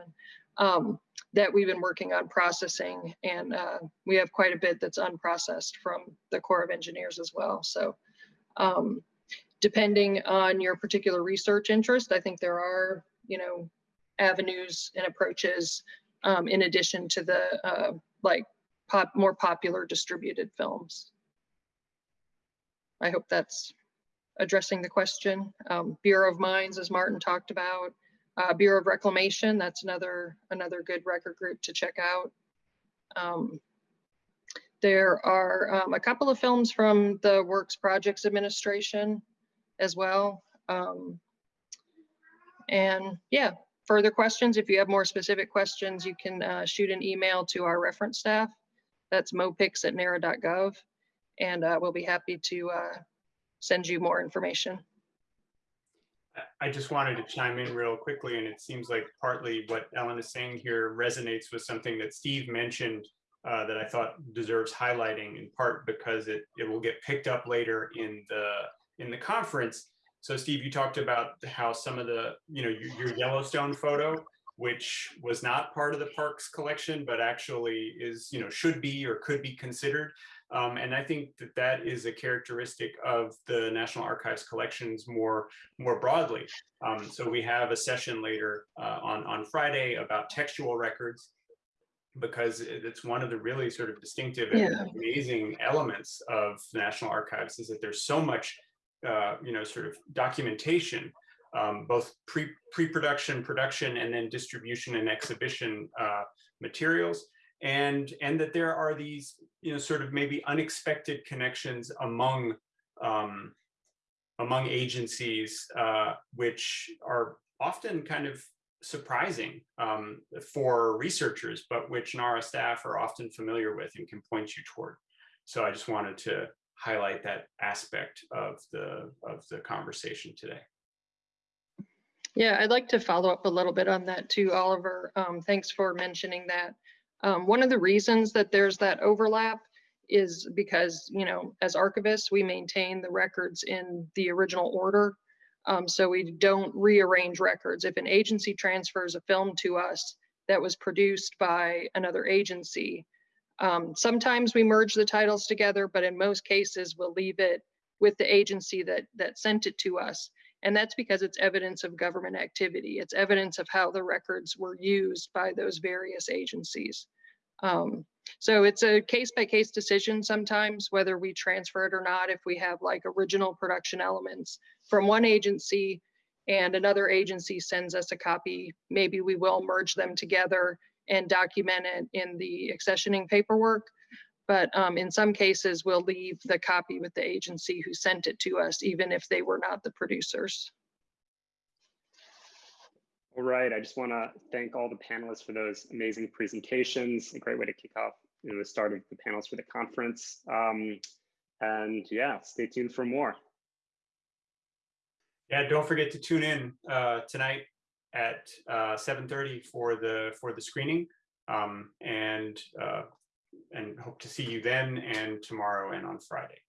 um, that we've been working on processing. And uh, we have quite a bit that's unprocessed from the Corps of Engineers as well. So um, depending on your particular research interest, I think there are, you know, avenues and approaches um, in addition to the uh, like pop, more popular distributed films. I hope that's addressing the question. Um, Bureau of Mines, as Martin talked about. Uh, Bureau of Reclamation, that's another, another good record group to check out. Um, there are um, a couple of films from the Works Projects Administration as well. Um, and yeah, further questions, if you have more specific questions, you can uh, shoot an email to our reference staff. That's mopix at nara.gov. And uh, we'll be happy to uh, send you more information. I just wanted to chime in real quickly, and it seems like partly what Ellen is saying here resonates with something that Steve mentioned uh, that I thought deserves highlighting in part because it, it will get picked up later in the in the conference. So Steve, you talked about how some of the, you know, your, your Yellowstone photo, which was not part of the parks collection, but actually is, you know, should be or could be considered. Um, and I think that that is a characteristic of the National Archives collections more, more broadly. Um, so we have a session later uh, on, on Friday about textual records because it's one of the really sort of distinctive and yeah. amazing elements of the National Archives is that there's so much, uh, you know, sort of documentation, um, both pre, pre-production, production, and then distribution and exhibition uh, materials and and that there are these you know sort of maybe unexpected connections among um, among agencies uh, which are often kind of surprising um, for researchers but which NARA staff are often familiar with and can point you toward so I just wanted to highlight that aspect of the of the conversation today. Yeah, I'd like to follow up a little bit on that too, Oliver. Um, thanks for mentioning that. Um, one of the reasons that there's that overlap is because, you know, as archivists, we maintain the records in the original order. Um, so we don't rearrange records. If an agency transfers a film to us that was produced by another agency, Um, sometimes we merge the titles together, but in most cases, we'll leave it with the agency that, that sent it to us. And that's because it's evidence of government activity. It's evidence of how the records were used by those various agencies. Um, so it's a case by case decision sometimes whether we transfer it or not. If we have like original production elements from one agency and another agency sends us a copy, maybe we will merge them together and document it in the accessioning paperwork. But um, in some cases, we'll leave the copy with the agency who sent it to us, even if they were not the producers. All right, I just want to thank all the panelists for those amazing presentations. A great way to kick off you know, the start of the panels for the conference. Um, and yeah, stay tuned for more. Yeah, don't forget to tune in uh, tonight at uh, 7:30 for the for the screening, um, and uh, and hope to see you then and tomorrow and on Friday.